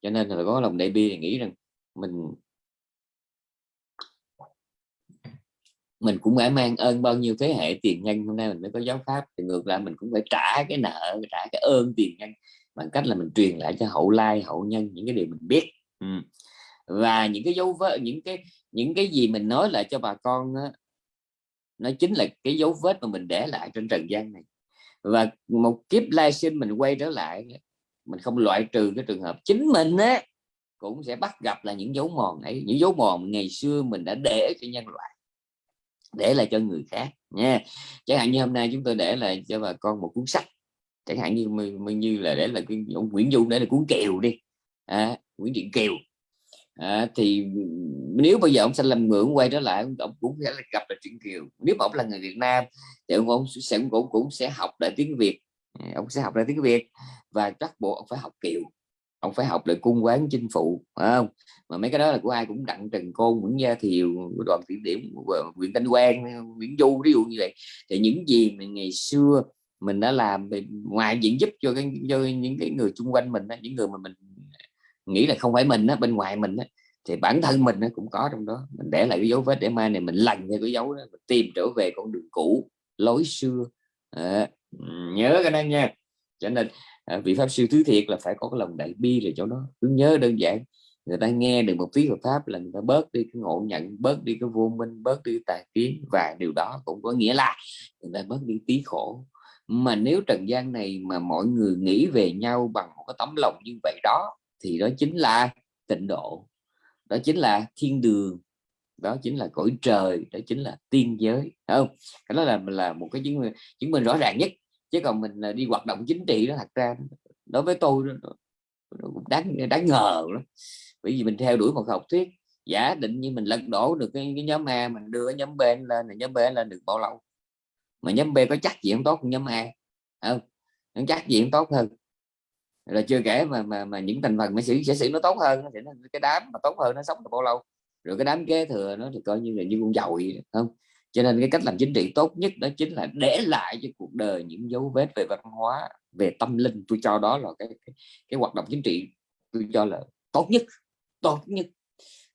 Speaker 1: Cho nên là có lòng đại bi thì nghĩ rằng mình mình cũng phải mang ơn bao nhiêu thế hệ tiền nhân. Hôm nay mình mới có giáo pháp thì ngược lại mình cũng phải trả cái nợ trả cái ơn tiền nhân bằng cách là mình truyền lại cho hậu lai hậu nhân những cái điều mình biết. Ừ. và những cái dấu vết những cái những cái gì mình nói lại cho bà con đó, nó chính là cái dấu vết mà mình để lại trên trần gian này. Và một kiếp lai sinh mình quay trở lại mình không loại trừ cái trường hợp chính mình á cũng sẽ bắt gặp là những dấu mòn ấy những dấu mòn ngày xưa mình đã để cho nhân loại để lại cho người khác nha. Chẳng hạn như hôm nay chúng tôi để lại cho bà con một cuốn sách. Chẳng hạn như như là để là cái ông Nguyễn Du để là cuốn kèo đi. À, Nguyễn Điện Kiều à, thì nếu bây giờ ông sẽ làm ngưỡng quay trở lại ông cũng sẽ gặp lại chuyện kiều. Nếu mà ông là người Việt Nam thì ông, ông sẽ cũng cũng sẽ học lại tiếng Việt. Ừ, ông sẽ học lại tiếng Việt và chắc bộ ông phải học kiều. Ông phải học lại cung quán chinh phụ phải không? Mà mấy cái đó là của ai cũng đặng trần côn nguyễn gia thiều đoàn tiểu điểm nguyễn thanh quang nguyễn du ví dụ như vậy. Thì những gì mà ngày xưa mình đã làm ngoài diện giúp cho cái cho những cái người xung quanh mình những người mà mình nghĩ là không phải mình á bên ngoài mình á thì bản thân mình nó cũng có trong đó. Mình để lại cái dấu vết để mai này mình lành theo cái dấu đó mình tìm trở về con đường cũ lối xưa. À, nhớ cái đó nha. Cho nên à, vị pháp sư thứ thiệt là phải có cái lòng đại bi rồi chỗ đó. Cứ nhớ đơn giản người ta nghe được một tiếng Phật pháp là người ta bớt đi cái ngộ nhận bớt đi cái vô minh bớt đi tà kiến và điều đó cũng có nghĩa là người ta bớt đi tí khổ. Mà nếu trần gian này mà mọi người nghĩ về nhau bằng một cái tấm lòng như vậy đó thì đó chính là tịnh độ đó chính là thiên đường đó chính là cõi trời đó chính là tiên giới không? Cái đó là là một cái chứng chứng minh rõ ràng nhất. Chứ còn mình à, đi hoạt động chính trị đó thật ra đối với tôi nó, cũng đáng đáng ngờ lắm. Bởi vì mình theo đuổi một học thuyết giả định như mình lật đổ được cái, cái nhóm A mình đưa cái nhóm B lên là nhóm B lên được bao lâu? Mà nhóm B có chắc gì không tốt hơn nhóm A không? Nó chắc gì tốt hơn? Là chưa kể mà mà, mà những thành phần mà sĩ sẽ sĩ nó tốt hơn thì nó, cái đám mà tốt hơn nó sống được bao lâu. Rồi cái đám kế thừa nó thì coi như là như con dầu vậy không? Cho nên cái cách làm chính trị tốt nhất đó chính là để lại cho cuộc đời những dấu vết về văn hóa về tâm linh. Tôi cho đó là cái cái, cái hoạt động chính trị tôi cho là tốt nhất tốt nhất.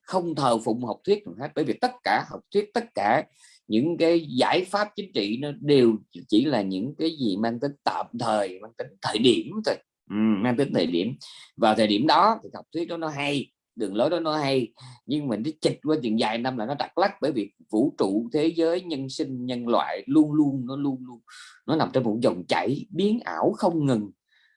Speaker 1: Không thờ phụng học thuyết hết bởi vì tất cả học thuyết tất cả những cái giải pháp chính trị nó đều chỉ là những cái gì mang tính tạm thời mang tính thời điểm thôi ừ, mang tính thời điểm. Vào thời điểm đó thì học thuyết đó nó hay đường lối đó nó hay nhưng mình đi chịch qua chừng dài năm là nó đặt lắc bởi vì vũ trụ thế giới nhân sinh nhân loại luôn luôn nó luôn luôn nó nằm trong một dòng chảy biến ảo không ngừng.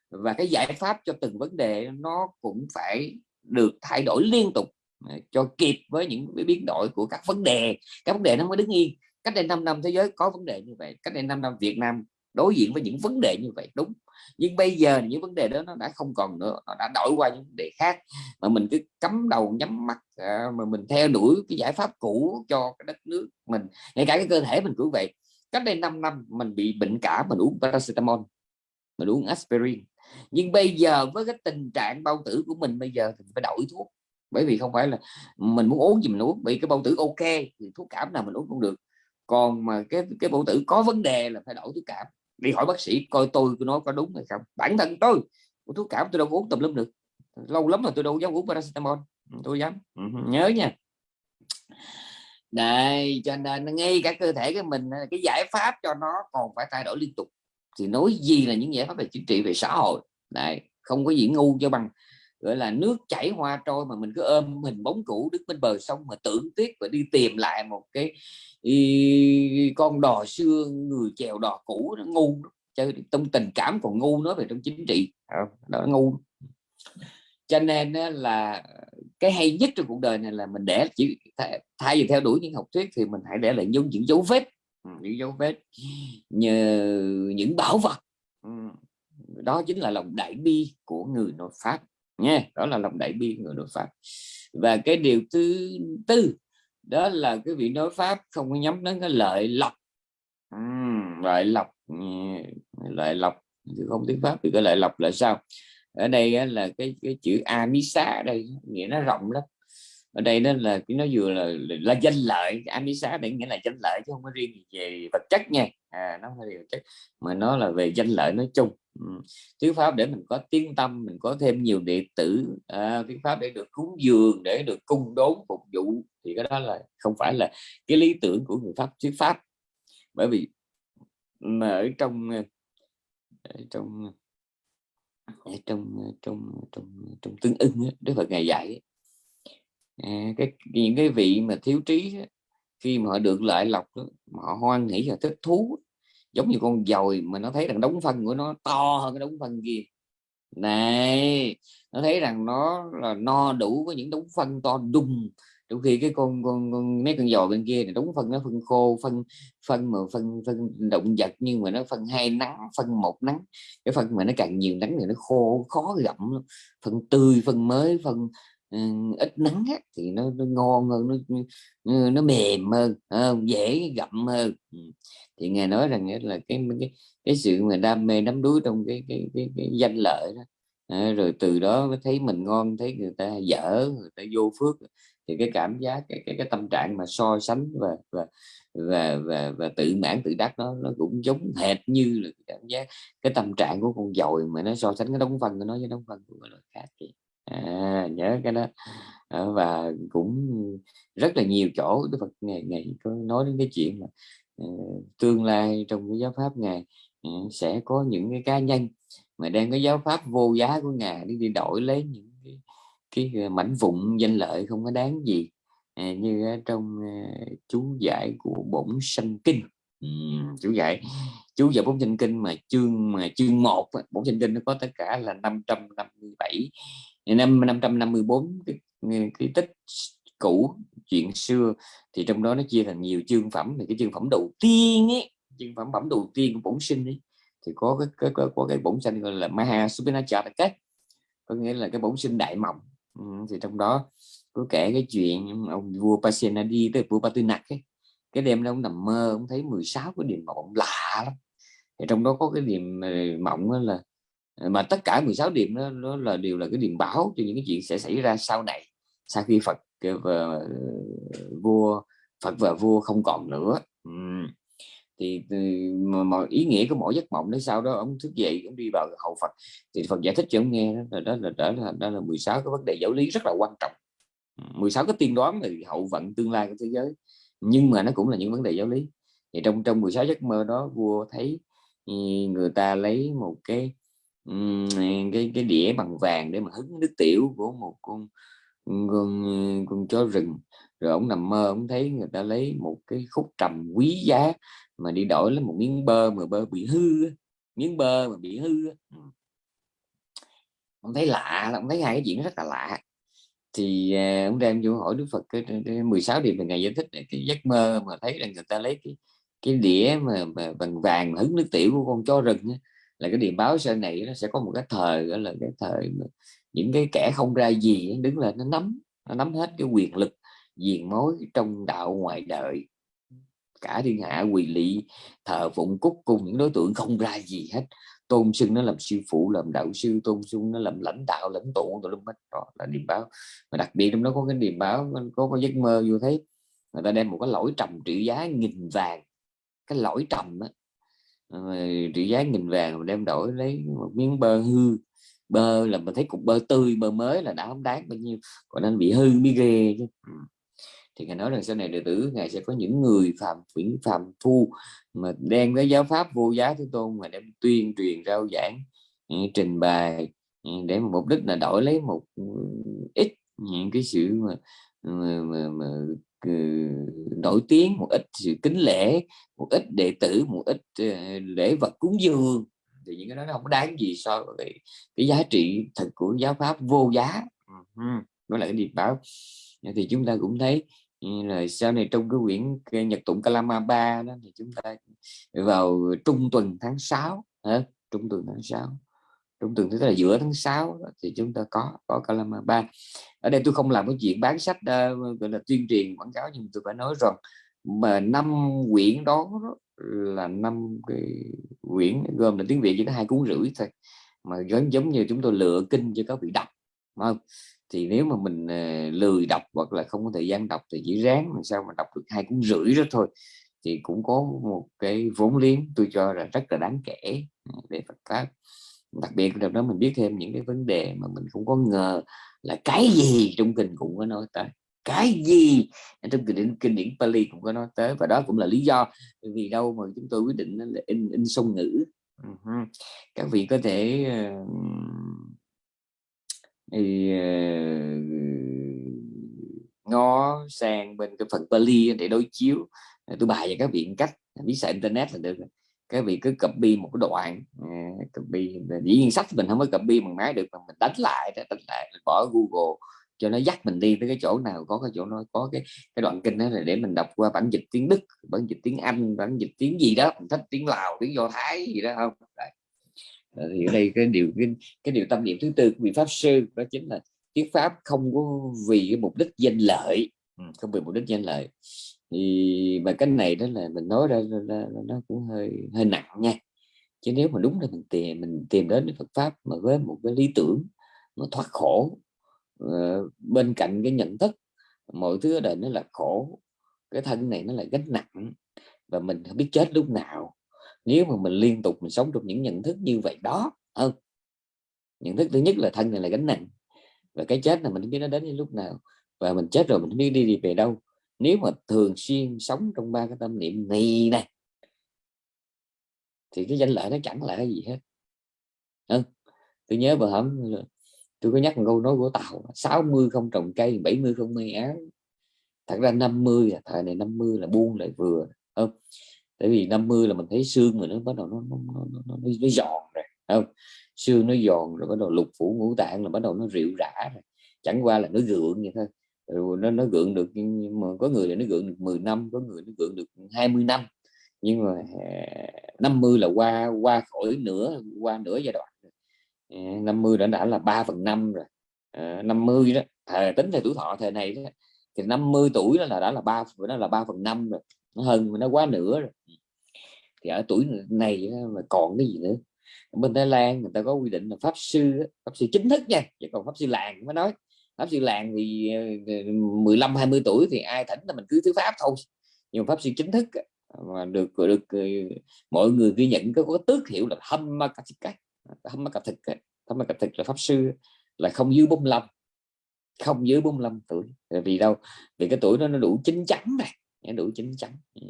Speaker 1: Và cái giải pháp cho từng vấn đề nó cũng phải được thay đổi liên tục à, cho kịp với những cái biến đổi của các vấn đề. Các vấn đề nó mới đứng yên. Cách đây 5 năm thế giới có vấn đề như vậy cách đây 5 năm Việt Nam đối diện với những vấn đề như vậy đúng nhưng bây giờ những vấn đề đó nó đã không còn nữa nó đã đổi qua những vấn đề khác. Mà mình cứ cắm đầu nhắm mắt à, mà mình theo đuổi cái giải pháp cũ cho cái đất nước mình. Ngay cả cái cơ thể mình cũng vậy. Cách đây 5 năm mình bị bệnh cả mình uống paracetamol mình uống aspirin. Nhưng bây giờ với cái tình trạng bao tử của mình bây giờ thì phải đổi thuốc. Bởi vì không phải là mình muốn uống gì mình uống bị cái bao tử ok thì thuốc cảm nào mình uống cũng được. Còn mà cái cái bao tử có vấn đề là phải đổi thuốc cảm đi hỏi bác sĩ coi tôi nói có đúng hay không. Bản thân tôi thuốc cảm tôi đâu uống tùm lum được. Lâu lắm rồi tôi đâu dám uống paracetamol. Ừ, tôi dám. Ừ, nhớ nha. Đây cho nên ngay cả cơ thể của mình, cái giải pháp cho nó còn phải thay đổi liên tục. Thì nói gì là những giải pháp về chính trị, về xã hội. Này, không có gì ngu cho bằng gọi là nước chảy hoa trôi mà mình cứ ôm hình bóng cũ đứng bên bờ sông mà tưởng tiếc và đi tìm lại một cái y, con đò xưa người chèo đò cũ nó ngu chơi trong tình cảm còn ngu nói về trong chính trị. Đó ngu. Cho nên là cái hay nhất trong cuộc đời này là mình để chỉ thay vì theo đuổi những học thuyết thì mình hãy để lại những những dấu vết. Ừ, những dấu vết nhờ những bảo vật. Ừ, đó chính là lòng đại bi của người nội pháp nha đó là lòng đại bi người nói pháp. Và cái điều thứ tư đó là cái vị nói pháp không có nhắm đến cái lợi lộc. Uhm, lợi lộc lợi lộc không tiếng pháp thì cái lợi lộc là sao? Ở đây là cái cái chữ amisa đây nghĩa nó rộng lắm ở đây đó là cái nó vừa là, là danh lợi amisa để nghĩa là danh lợi chứ không có riêng về vật chất nha à, nó phải vật chất mà nó là về danh lợi nói chung ừ. pháp để mình có tiếng tâm mình có thêm nhiều đệ tử à, thuyết pháp để được cúng dường để được cung đốn phục vụ thì cái đó là không phải là cái lý tưởng của người pháp thuyết pháp bởi vì mà ở trong ờ, ở trong ờ, ở trong ờ, trong trong trong tương ưng đức phật ngày dạy à, cái những cái vị mà thiếu trí khi mà họ được lợi lộc họ hoan nghĩ và thích thú giống như con dồi mà nó thấy rằng đống phân của nó to hơn cái đống phân kia. Này nó thấy rằng nó là no đủ với những đống phân to đùng trong khi cái con con, con mấy con dò bên kia thì đúng phân nó phân khô phân phân mà phân phân động vật nhưng mà nó phân hai nắng phân một nắng. Cái phân mà nó càng nhiều nắng thì nó khô khó gặm phân tươi phân mới phân ít nắng á, thì nó, nó ngon hơn nó nó mềm hơn uh, dễ gặm hơn. Thì ngài nói rằng là cái cái cái sự mà đam mê đắm đuối trong cái cái cái, cái danh lợi đó à, rồi từ đó mới thấy mình ngon thấy người ta dở người ta vô phước thì cái cảm giác cái cái, cái tâm trạng mà so sánh và và và và, và tự mãn tự đắc nó nó cũng giống hệt như là cảm giác cái tâm trạng của con dồi mà nó so sánh cái đóng phân của nó với đóng phân của loài khác thì à, nhớ cái đó. À, và cũng rất là nhiều chỗ Đức Phật ngày ngày có nói đến cái chuyện mà uh, tương lai trong cái giáo pháp ngài uh, sẽ có những cái cá nhân mà đang cái giáo pháp vô giá của ngài đi, đi đổi lấy những cái cái mảnh vụn danh lợi không có đáng gì à, như trong uh, chú giải của bổn sanh kinh. Ừ, chú giải chú giải bổn sanh kinh mà chương mà chương một bổn sanh kinh nó có tất cả là 557 năm 554 cái, cái tích cũ chuyện xưa thì trong đó nó chia thành nhiều chương phẩm. Thì cái chương phẩm đầu tiên ấy chương phẩm phẩm đầu tiên của bổn sinh ấy thì có cái có, có, có cái bổn sinh gọi là Maha Supinacharaka có nghĩa là cái bổn sinh đại mộng. Ừ, thì trong đó có kể cái chuyện ông vua Pasenadi tới vua Patunak ấy. Cái đêm đó ông nằm mơ ông thấy 16 cái điểm mộng lạ lắm. Thì trong đó có cái điểm mộng là mà tất cả 16 điểm đó, nó là đều là cái điểm báo cho những cái chuyện sẽ xảy ra sau này sau khi Phật và ờ, vua Phật và vua không còn nữa. Thì ừ, mà, mà ý nghĩa của mỗi giấc mộng đấy sau đó ông thức dậy ông đi vào hậu Phật. Thì Phật giải thích cho ông nghe đó là đó là đó là, đó là 16 cái vấn đề giáo lý rất là quan trọng. 16 cái tiên đoán về hậu vận tương lai của thế giới. Nhưng mà nó cũng là những vấn đề giáo lý. Thì trong trong 16 giấc mơ đó vua thấy ừ, người ta lấy một cái cái cái đĩa bằng vàng để mà hứng nước tiểu của một con con, con chó rừng. Rồi ông nằm mơ ông thấy người ta lấy một cái khúc trầm quý giá mà đi đổi lấy một miếng bơ mà bơ bị hư miếng bơ mà bị hư ông thấy lạ ông thấy hai cái chuyện rất là lạ. Thì à, ông đem vô hỏi Đức Phật cái, cái 16 điểm về ngày giải thích cái giấc mơ mà thấy rằng người ta lấy cái cái đĩa mà, mà bằng vàng hứng nước tiểu của con chó rừng là cái điềm báo sau này nó sẽ có một cái thời, gọi là cái thời mà những cái kẻ không ra gì đứng lên nó nắm nó nắm hết cái quyền lực, diền mối trong đạo ngoài đời. Cả thiên hạ, quỳ lị, thờ phụng, cúc cùng những đối tượng không ra gì hết. Tôn xưng nó làm sư phụ, làm đạo sư, tôn xưng nó làm lãnh đạo, lãnh tụ, tụi hết. Đó là điềm báo. Mà đặc biệt trong đó có cái điềm báo có có giấc mơ vô thấy, người ta đem một cái lỗi trầm trị giá nghìn vàng. Cái lỗi trầm đó á trị giá nghìn vàng mà đem đổi lấy một miếng bơ hư. Bơ là mình thấy cục bơ tươi bơ mới là đã không đáng bao nhiêu. Còn anh bị hư mới ghê chứ. Ừ. Thì ngài nói rằng sau này đệ tử ngài sẽ có những người phạm quyển phạm phu mà đem cái giáo pháp vô giá thế tôn mà đem tuyên truyền rao giảng ừ, trình bày ừ, để mục đích là đổi lấy một ít những cái sự mà, mà, mà, mà Ừ, nổi tiếng một ít sự kính lễ một ít đệ tử một ít ờ, lễ vật cúng dường. Thì những cái đó nó không có đáng gì so với cái, giá trị thật của giáo pháp vô giá. Đó là cái điệp báo. Thì chúng ta cũng thấy ừ, là sau này trong cái quyển nhật tụng Kalama 3 đó thì chúng ta vào trung tuần tháng 6 hả? trung tuần tháng 6 trung tuần thứ là giữa tháng 6 thì chúng ta có có Kalama 3 ở đây tôi không làm cái chuyện bán sách uh, gọi là tuyên truyền quảng cáo nhưng tôi phải nói rằng mà năm quyển đó là năm cái quyển gồm là tiếng Việt chỉ có hai cuốn rưỡi thôi mà giống giống như chúng tôi lựa kinh cho các vị đọc không? Thì nếu mà mình uh, lười đọc hoặc là không có thời gian đọc thì chỉ ráng làm sao mà đọc được hai cuốn rưỡi đó thôi. Thì cũng có một cái vốn liếng tôi cho là rất là đáng kể ừ, để Phật pháp đặc biệt trong đó mình biết thêm những cái vấn đề mà mình không có ngờ là cái gì trong kinh cũng có nói tới cái gì trong kinh điển kinh điển Pali cũng có nói tới và đó cũng là lý do vì đâu mà chúng tôi quyết định là in in song ngữ. Các vị có thể uh, thì uh, ngó sang bên cái phần Pali để đối chiếu. Tôi bài cho các vị cách biết xài internet là được cái vị cứ copy một cái đoạn uh, copy dĩ nhiên sách mình không có copy bằng máy được mà mình đánh lại đánh lại mình bỏ Google cho nó dắt mình đi tới cái chỗ nào có cái chỗ nó có cái cái đoạn kinh đó là để mình đọc qua bản dịch tiếng Đức bản dịch tiếng Anh bản dịch tiếng gì đó mình thích tiếng Lào tiếng Do Thái gì đó không? Đấy. Ờ, thì ở đây cái điều cái, cái điều tâm niệm thứ tư của vị pháp sư đó chính là thuyết pháp không có vì cái mục đích danh lợi. Ừ, không vì mục đích danh lợi thì mà cái này đó là mình nói ra nó cũng hơi hơi nặng nha. Chứ nếu mà đúng là mình tìm mình tìm đến Phật pháp mà với một cái lý tưởng nó thoát khổ ờ, bên cạnh cái nhận thức mọi thứ ở đời nó là khổ cái thân này nó là gánh nặng và mình không biết chết lúc nào. Nếu mà mình liên tục mình sống trong những nhận thức như vậy đó hơn nhận thức thứ nhất là thân này là gánh nặng và cái chết là mình không biết nó đến đến lúc nào và mình chết rồi mình không biết đi, đi về đâu nếu mà thường xuyên sống trong ba cái tâm niệm này này thì cái danh lợi nó chẳng là cái gì hết. Ừ. tôi nhớ bữa hổm tôi có nhắc một câu nói của tàu 60 không trồng cây 70 không may áo. Thật ra 50 là thời này 50 là buông lại vừa. Không tại vì 50 là mình thấy xương mà nó bắt đầu nó nó nó, nó, nó, nó giòn rồi không? Xương nó giòn rồi bắt đầu lục phủ ngũ tạng là bắt đầu nó rượu rã rồi. Chẳng qua là nó gượng vậy thôi rồi nó nó gượng được nhưng mà có người là nó gượng được 10 năm có người nó gượng được 20 năm. Nhưng mà à, 50 là qua qua khỏi nửa qua nửa giai đoạn 50 à, đã đã là 3 phần 5 rồi. À, 50 đó thời tính theo tuổi thọ thời này đó, thì 50 tuổi đó là đã là ba nó là 3 phần 5 rồi. Nó hơn nó quá nửa rồi. Ừ. Thì ở tuổi này mà còn cái gì nữa? Bên Thái Lan người ta có quy định là pháp sư pháp sư chính thức nha chứ còn pháp sư làng mới nói pháp sư làng thì ờ, 15 20 tuổi thì ai thỉnh là mình cứ thứ pháp thôi. Nhưng pháp sư chính thức mà được được ờ, mọi người ghi nhận có, có tước hiệu là hâm ma hâm ma thực hâm ma thực là pháp sư là không dưới 45 không dưới 45 tuổi. Vì đâu? Vì cái tuổi đó nó đủ chín chắn này đủ chín chắn. Ừ,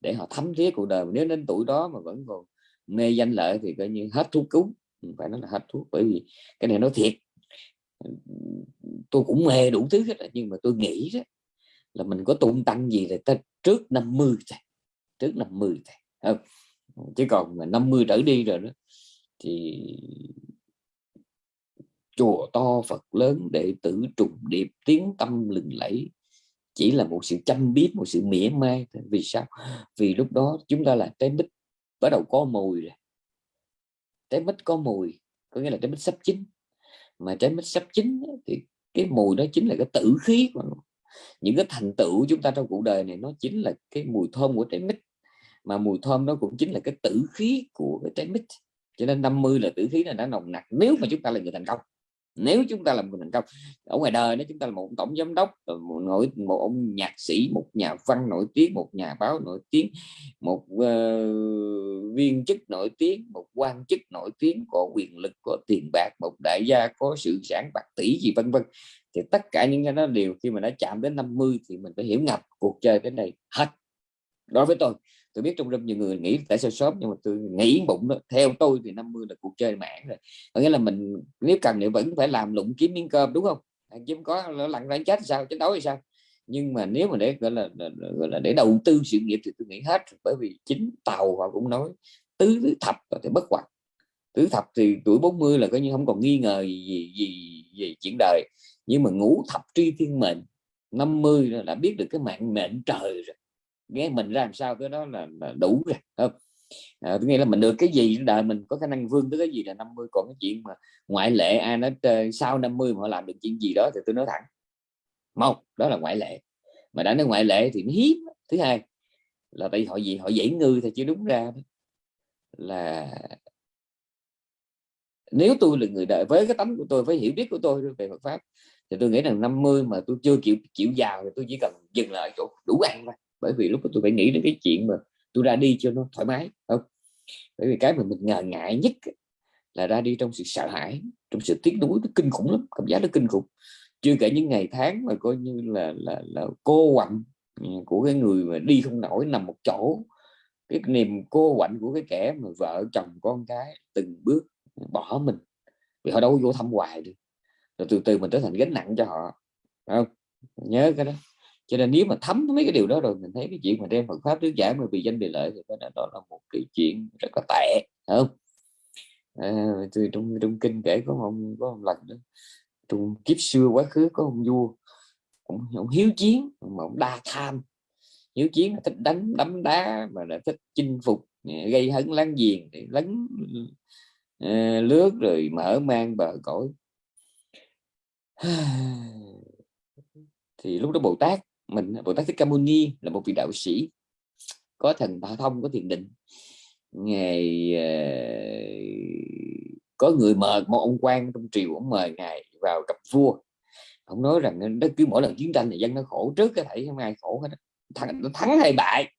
Speaker 1: để họ thấm thiết cuộc đời. Nếu đến tuổi đó mà vẫn còn mê danh lợi thì coi như hết thuốc cứu. Phải nói là hết thuốc bởi vì cái này nói thiệt tôi cũng mê đủ thứ hết nhưng mà tôi nghĩ đó là mình có tung tăng gì là ta trước 50 thôi, trước 50 thôi, không? Chứ còn mà 50 trở đi rồi đó thì chùa to Phật lớn đệ tử trùng điệp, tiếng tâm lừng lẫy, chỉ là một sự chăm biết một sự mỉa mai vì sao? Vì lúc đó chúng ta là trái mít bắt đầu có mùi rồi. Trái mít có mùi, có nghĩa là trái mít sắp chín mà trái mít sắp chín thì cái mùi đó chính là cái tử khí của những cái thành tựu chúng ta trong cuộc đời này, nó chính là cái mùi thơm của trái mít. Mà mùi thơm nó cũng chính là cái tử khí của cái trái mít. Cho nên 50 là tử khí là đã nồng nặc nếu mà chúng ta là người thành công nếu chúng ta làm người thành công ở ngoài đời nếu chúng ta là một tổng giám đốc ờ, một nổi một ông nhạc sĩ một nhà văn nổi tiếng một nhà báo nổi tiếng một uh, viên chức nổi tiếng một quan chức nổi tiếng có quyền lực có tiền bạc một đại gia có sự sản bạc tỷ gì vân vân. Thì tất cả những cái đó đều khi mà đã chạm đến 50 thì mình phải hiểu ngập cuộc chơi đến đây hết. Đối với tôi tôi biết trong rất nhiều người nghĩ tại sao sớm nhưng mà tôi nghĩ bụng đó. Theo tôi thì 50 là cuộc chơi mãn rồi. Có nghĩa là mình nếu cần thì vẫn phải làm lụng kiếm miếng cơm đúng không? Kiếm có lặn ra chết sao chiến đấu hay sao? Nhưng mà nếu mà để gọi là, gọi là để đầu tư sự nghiệp thì tôi nghĩ hết bởi vì chính tàu họ cũng nói tứ, tứ thập thì bất hoạt. Tứ thập thì tuổi 40 là coi như không còn nghi ngờ gì gì gì, gì chuyện đời. Nhưng mà ngũ thập tri thiên mệnh 50 là đã biết được cái mạng mệnh trời rồi nghe mình ra làm sao cái đó là, là đủ rồi không? À, nghĩa là mình được cái gì đời mình có khả năng vươn tới cái gì là 50 còn cái chuyện mà ngoại lệ ai nói ờ, sau 50 mà họ làm được chuyện gì đó thì tôi nói thẳng. Một đó là ngoại lệ. Mà đã nói ngoại lệ thì nó hiếm. Thứ hai là tại họ gì? Họ dễ ngư thì chứ đúng ra là nếu tôi là người đời với cái tấm của tôi với hiểu biết của tôi về Phật pháp thì tôi nghĩ rằng 50 mà tôi chưa chịu chịu giàu thì tôi chỉ cần dừng lại chỗ đủ ăn thôi bởi vì lúc đó tôi phải nghĩ đến cái chuyện mà tôi ra đi cho nó thoải mái không? Bởi vì cái mà mình ngờ ngại nhất là ra đi trong sự sợ hãi, trong sự tiếc nuối, nó kinh khủng lắm, cảm giác nó kinh khủng. Chưa kể những ngày tháng mà coi như là là là cô quạnh ừ, của cái người mà đi không nổi, nằm một chỗ. Cái niềm cô quạnh của cái kẻ mà vợ, chồng, con cái từng bước bỏ mình. Vì họ đâu vô thăm hoài được. Rồi từ từ mình trở thành gánh nặng cho họ không? Nhớ cái đó cho nên nếu mà thấm mấy cái điều đó rồi mình thấy cái chuyện mà đem Phật pháp thuyết giảng mà vì danh vì lợi thì đó, đó là một cái chuyện rất là tệ không? À, trong trong kinh kể có một có một lần đó trong kiếp xưa quá khứ có ông vua cũng ông hiếu chiến mà ông đa tham. Hiếu chiến là thích đánh đấm đá mà là thích chinh phục gây hấn láng giềng để lấn uh, lướt rồi mở mang bờ cõi. (sighs) Thì lúc đó Bồ Tát mình Bồ Tát Thích Ca Mâu Ni là một vị đạo sĩ có thần thả thông có thiền định. Ngày ờ, có người mời một ông quan trong triều ông mời ngài vào gặp vua. Ông nói rằng nó cứ mỗi lần chiến tranh thì dân nó khổ trước cái thảy không ai khổ hết thắng thắng hay bại?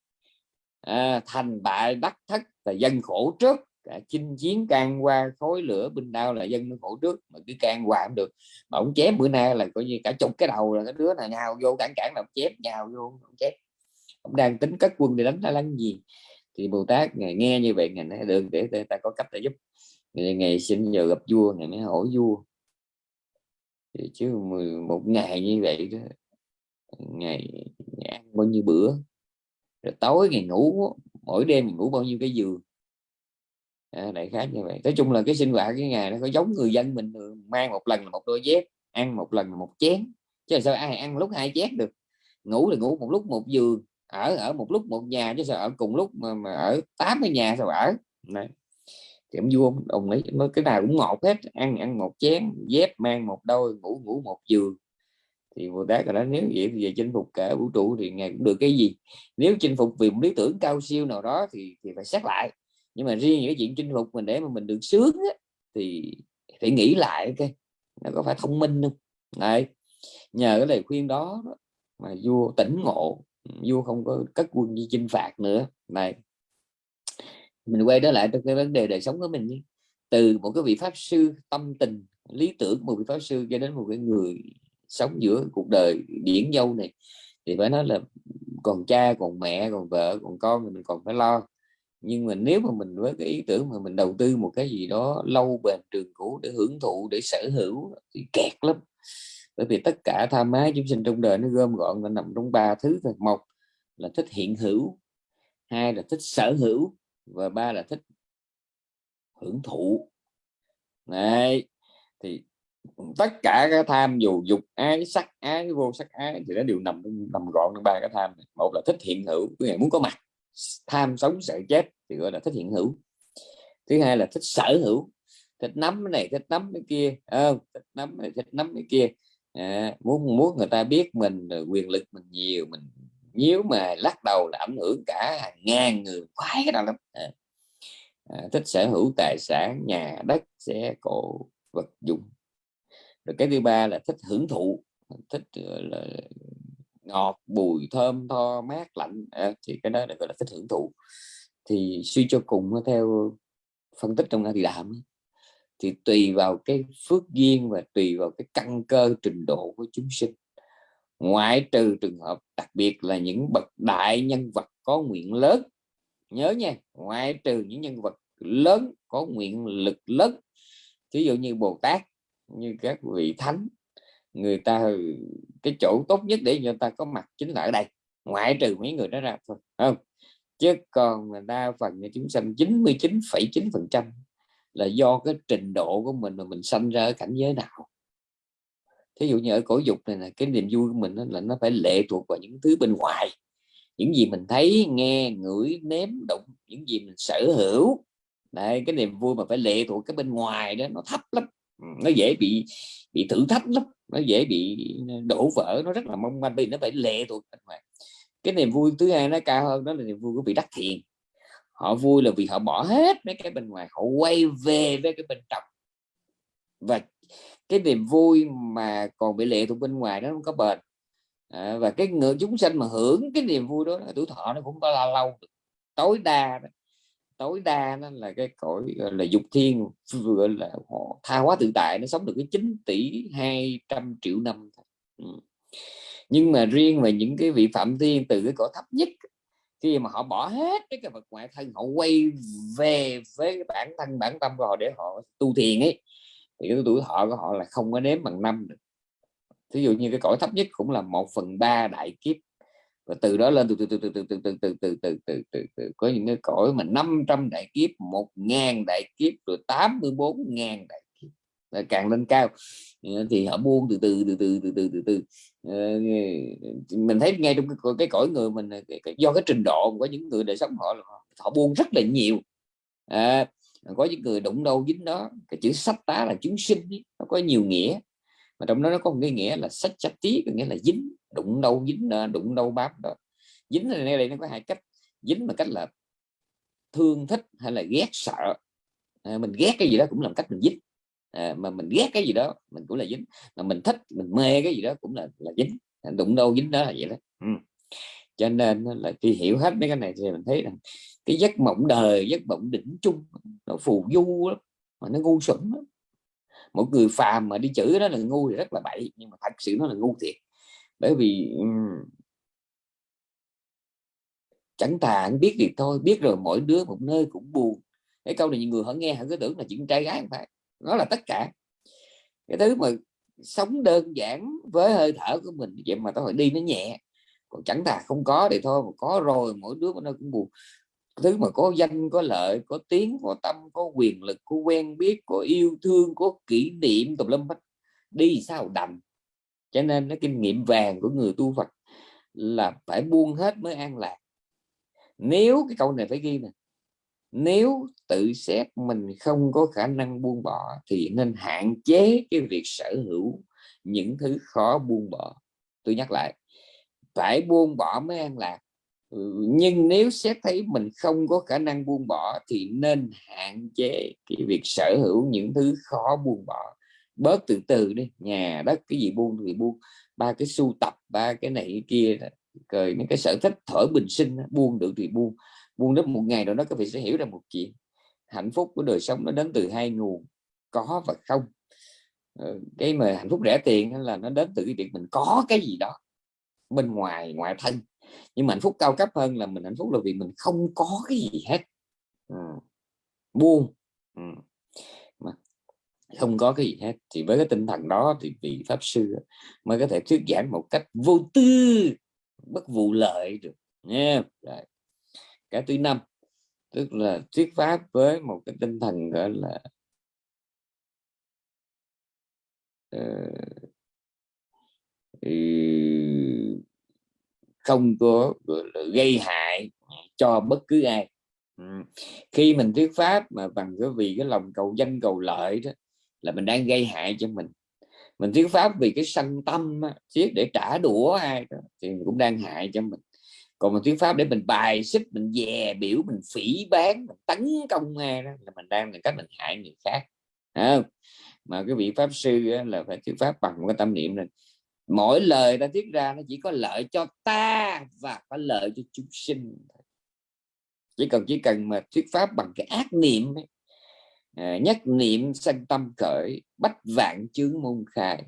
Speaker 1: À, thành bại đắc thất là dân khổ trước đã chinh chiến can qua khối lửa binh đao là dân nó khổ trước mà cứ can qua cũng được. Mà ông chém bữa nay là coi như cả chục cái đầu là cái đứa nào nhào vô cản cản làm chém nhào vô ông chém ông đang tính cất quân để đánh ta lăng gì? Thì bồ tát ngày nghe như vậy ngày nói đường để ta có cách để giúp. Ngày, ngày xin giờ gặp vua ngày mới hỏi vua. Thì chứ một ngày như vậy đó ngày, ngày ăn bao nhiêu bữa? Rồi tối ngày ngủ mỗi đêm mình ngủ bao nhiêu cái giường? À, đại khái như vậy. Nói chung là cái sinh hoạt cái ngày nó có giống người dân mình mang một lần là một đôi dép ăn một lần là một chén chứ là sao ai ăn lúc hai chén được. Ngủ thì ngủ một lúc một giường ở ở một lúc một nhà chứ sao ở cùng lúc mà, mà ở tám cái nhà sao ở. Này kiểm vua ông ấy cái nào cũng ngọt hết ăn ăn một chén dép mang một đôi ngủ ngủ một giường. Thì Bồ Tát đã nếu vậy thì về chinh phục cả vũ trụ thì ngài cũng được cái gì? Nếu chinh phục vì một lý tưởng cao siêu nào đó thì thì phải xét lại nhưng mà riêng những cái chuyện chinh phục mình để mà mình được sướng á, thì phải nghĩ lại cái nó có phải thông minh không? Này nhờ cái lời khuyên đó, mà vua tỉnh ngộ vua không có cất quân đi chinh phạt nữa. Này mình quay trở lại trong cái vấn đề đời sống của mình nhé. từ một cái vị pháp sư tâm tình lý tưởng một vị pháp sư cho đến một cái người sống giữa cuộc đời điển dâu này thì phải nói là còn cha còn mẹ còn vợ còn con thì mình còn phải lo nhưng mà nếu mà mình với cái ý tưởng mà mình đầu tư một cái gì đó lâu bền trường cũ để hưởng thụ, để sở hữu thì kẹt lắm. Bởi vì tất cả tham ái chúng sinh trong đời nó gom gọn, nó nằm trong ba thứ thôi. Một là thích hiện hữu, hai là thích sở hữu, và ba là thích hưởng thụ. Này thì tất cả các tham dù dục ái, sắc ái, vô sắc ái thì nó đều nằm nằm gọn trong ba cái tham này. một là thích hiện hữu người muốn có mặt tham sống sợ chết thì gọi là thích hiện hữu. Thứ hai là thích sở hữu thích nắm cái này thích nắm cái kia à, thích nắm này thích nắm cái kia. À, muốn muốn người ta biết mình quyền lực mình nhiều mình nếu mà lắc đầu là ảnh hưởng cả hàng ngàn người khoái cái đó lắm. À, à, thích sở hữu tài sản nhà đất xe cộ vật dụng. Rồi cái thứ ba là thích hưởng thụ thích là ngọt bùi thơm tho mát lạnh à, thì cái đó là gọi là thích hưởng thụ. Thì suy cho cùng theo phân tích trong thì đạm thì tùy vào cái phước duyên và tùy vào cái căn cơ trình độ của chúng sinh. Ngoại trừ trường hợp đặc biệt là những bậc đại nhân vật có nguyện lớn nhớ nha ngoại trừ những nhân vật lớn có nguyện lực lớn ví dụ như Bồ Tát như các vị thánh người ta cái chỗ tốt nhất để người ta có mặt chính là ở đây ngoại trừ mấy người đó ra thôi không? Chứ còn đa phần chúng sanh 99,9 phần trăm là do cái trình độ của mình mà mình sanh ra ở cảnh giới nào. Thí dụ như ở cổ dục này là cái niềm vui của mình là nó phải lệ thuộc vào những thứ bên ngoài. Những gì mình thấy nghe ngửi nếm đụng những gì mình sở hữu. Đấy, cái niềm vui mà phải lệ thuộc cái bên ngoài đó nó thấp lắm nó dễ bị bị thử thách lắm nó dễ bị đổ vỡ nó rất là mong manh vì nó phải lệ thuộc bên ngoài. Cái niềm vui thứ hai nó cao hơn đó là niềm vui của vị đắc thiền. Họ vui là vì họ bỏ hết mấy cái bên ngoài họ quay về với cái bên trong. Và cái niềm vui mà còn bị lệ thuộc bên ngoài nó không có bền. À, và cái người chúng sinh mà hưởng cái niềm vui đó tuổi thọ nó cũng có là lâu tối đa đó tối đa nó là cái cõi là, dục thiên, vừa là họ tha hóa tự tại, nó sống được cái 9 tỷ 200 triệu năm ừ. nhưng mà riêng về những cái vị phạm thiên từ cái cõi thấp nhất, khi mà họ bỏ hết cái cái vật ngoại thân, họ quay về với cái bản thân, bản tâm của họ để họ tu thiền ấy, thì cái tuổi thọ của họ là không có nếm bằng năm được. Ví dụ như cái cõi thấp nhất cũng là một phần ba đại kiếp và từ đó lên từ từ từ từ từ từ từ từ từ từ từ từ từ có những cái cõi mà 500 đại kiếp một ngàn đại kiếp rồi 84 ngàn đại kiếp càng lên cao thì họ buông từ từ từ từ từ từ từ từ mình thấy ngay trong cái, cái cõi người mình do cái trình độ của những người đời sống họ họ buông rất là nhiều à, có những người đụng đâu dính đó cái chữ sách tá là chúng sinh nó có nhiều nghĩa mà trong đó nó có một cái nghĩa là sách sách tí có nghĩa là dính đụng đâu dính đụng đâu bám đó. Dính này đây nó có hai cách. Dính là cách là thương thích hay là ghét sợ. À, mình ghét cái gì đó cũng làm cách mình dính. À, mà mình ghét cái gì đó mình cũng là dính. Mà mình thích mình mê cái gì đó cũng là là dính. À, đụng đâu dính đó là vậy đó. Ừ. cho nên là khi hiểu hết mấy cái này thì mình thấy rằng cái giấc mộng đời giấc mộng đỉnh chung nó phù du lắm mà nó ngu xuẩn lắm. Một người phàm mà đi chửi đó là ngu thì rất là bậy nhưng mà thật sự nó là ngu thiệt bởi vì chẳng thà anh biết thì thôi, biết rồi mỗi đứa một nơi cũng buồn. Cái câu này nhiều người họ nghe họ cứ tưởng là chuyện trai gái không phải, nó là tất cả. Cái thứ mà sống đơn giản với hơi thở của mình, vậy mà tôi hỏi đi nó nhẹ. Còn chẳng thà không có thì thôi, mà có rồi mỗi đứa một nơi cũng buồn. Thứ mà có danh, có lợi, có tiếng, có tâm, có quyền lực, có quen biết, có yêu thương, có kỷ niệm tùm lum hết. Đi sao đành? Cho nên cái kinh nghiệm vàng của người tu Phật là phải buông hết mới an lạc. Nếu cái câu này phải ghi nè, nếu tự xét mình không có khả năng buông bỏ thì nên hạn chế cái việc sở hữu những thứ khó buông bỏ. Tôi nhắc lại, phải buông bỏ mới an lạc. Nhưng nếu xét thấy mình không có khả năng buông bỏ thì nên hạn chế cái việc sở hữu những thứ khó buông bỏ bớt từ từ đi, nhà đất, cái gì buông thì buông ba cái sưu tập, ba cái này cái kia rồi những cái sở thích thở bình sinh buông được thì buông buông đến một ngày rồi nó có vị sẽ hiểu ra một chuyện. Hạnh phúc của đời sống nó đến từ hai nguồn, có và không. Ờ, cái mà hạnh phúc rẻ tiền là nó đến từ cái việc mình có cái gì đó, bên ngoài, ngoại thân. Nhưng mà hạnh phúc cao cấp hơn là mình hạnh phúc là vì mình không có cái gì hết. Ờ, ừ. buông ừ không có cái gì hết. Thì với cái tinh thần đó thì vị pháp sư mới có thể thuyết giảng một cách vô tư bất vụ lợi được nha yeah cái thứ năm tức là thuyết pháp với một cái tinh thần gọi là uh, không có gây hại cho bất cứ ai. Khi mình thuyết pháp mà bằng cái vì cái lòng cầu danh cầu lợi đó là mình đang gây hại cho mình. Mình thuyết pháp vì cái sanh tâm thiết để trả đũa ai đó thì cũng đang hại cho mình. Còn mình thuyết pháp để mình bài xích mình dè biểu mình phỉ bán mình tấn công ai đó là mình đang là cách mình hại người khác. Không? mà cái vị pháp sư là phải thuyết pháp bằng cái tâm niệm này mỗi lời ta thuyết ra nó chỉ có lợi cho ta và có lợi cho chúng sinh chỉ cần chỉ cần mà thuyết pháp bằng cái ác niệm ấy, Ờ, nhất niệm sanh tâm khởi, bách vạn chướng môn khai.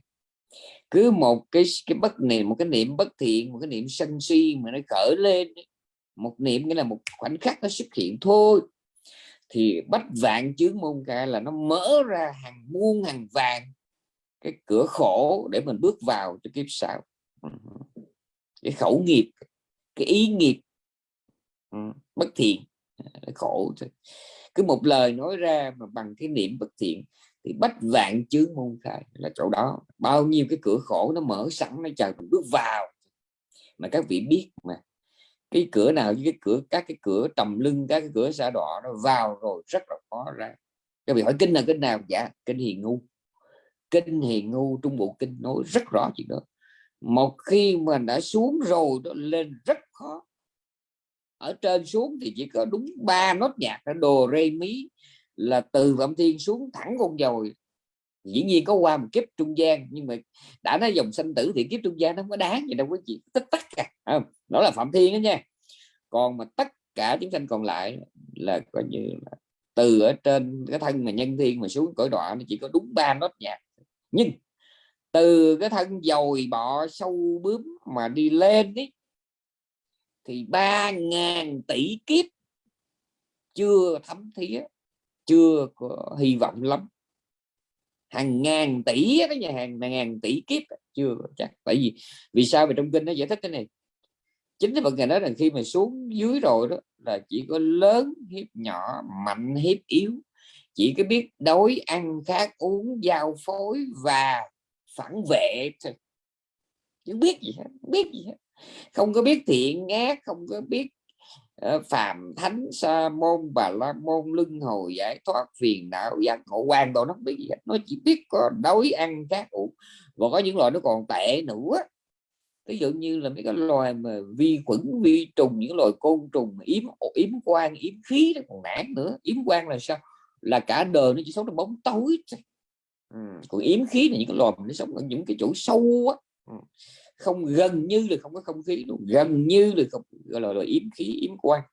Speaker 1: Cứ một cái cái bất niệm, một cái niệm bất thiện, một cái niệm sân si mà nó khởi lên một niệm nghĩa là một khoảnh khắc nó xuất hiện thôi, thì bách vạn chướng môn khai là nó mở ra hàng muôn, hàng vàng cái cửa khổ để mình bước vào cho kiếp sau. Ừ. Cái khẩu nghiệp, cái ý nghiệp. Ừ, bất thiện à, khổ cứ một lời nói ra mà bằng cái niệm bất thiện thì bách vạn chướng môn khai là chỗ đó. Bao nhiêu cái cửa khổ nó mở sẵn, nó chờ mình bước vào. Mà các vị biết mà, cái cửa nào với cái cửa, các cái cửa trầm lưng, các cái cửa xa đỏ nó vào rồi rất là khó ra. Các vị hỏi kinh là kinh nào? Dạ kinh hiền ngu. Kinh hiền ngu, trung bộ kinh nói rất rõ chuyện đó. Một khi mà đã xuống rồi, nó lên rất khó ở trên xuống thì chỉ có đúng ba nốt nhạc là đồ rê mí là từ phạm thiên xuống thẳng con dồi dĩ nhiên có qua một kiếp trung gian, nhưng mà đã nói dòng sanh tử thì kiếp trung gian nó không có đáng gì đâu, quý chị tất tất cả không? đó là phạm thiên đó nha. Còn mà tất cả chúng sanh còn lại là coi như là từ ở trên cái thân mà nhân thiên mà xuống cõi đọa nó chỉ có đúng ba nốt nhạc. Nhưng từ cái thân dồi bọ sâu bướm mà đi lên ấy thì ba ngàn tỷ kiếp chưa thấm thía, chưa có hy vọng lắm. Hàng ngàn tỷ cái nhà hàng ngàn tỷ kiếp chưa chắc. Tại vì vì sao? Mà trong kinh nó giải thích cái này. Chính cái phần ngài nói rằng khi mà xuống dưới rồi đó, là chỉ có lớn hiếp nhỏ, mạnh hiếp yếu. Chỉ có biết đói, ăn khác uống, giao phối và phản vệ thôi. Chứ biết gì hết, biết gì hết không có biết thiện ác, không có biết ờ, phàm thánh, sa môn, bà la môn, luân hồi, giải thoát, phiền não giác ngộ hoàn đồ nó không biết gì hết. Nó chỉ biết có đói, ăn các uống. Và có những loại nó còn tệ nữa. Ví dụ như là mấy cái loài mà vi khuẩn, vi trùng, những loài côn trùng, yếm yếm quan yếm khí nó còn nản nữa. Yếm quan là sao? Là cả đời nó chỉ sống trong bóng tối ừ. còn yếm khí là những cái loài nó sống ở những cái chỗ sâu á. Ừ không gần như là không có không khí luôn gần như là không gọi là, là yếm khí yếm quang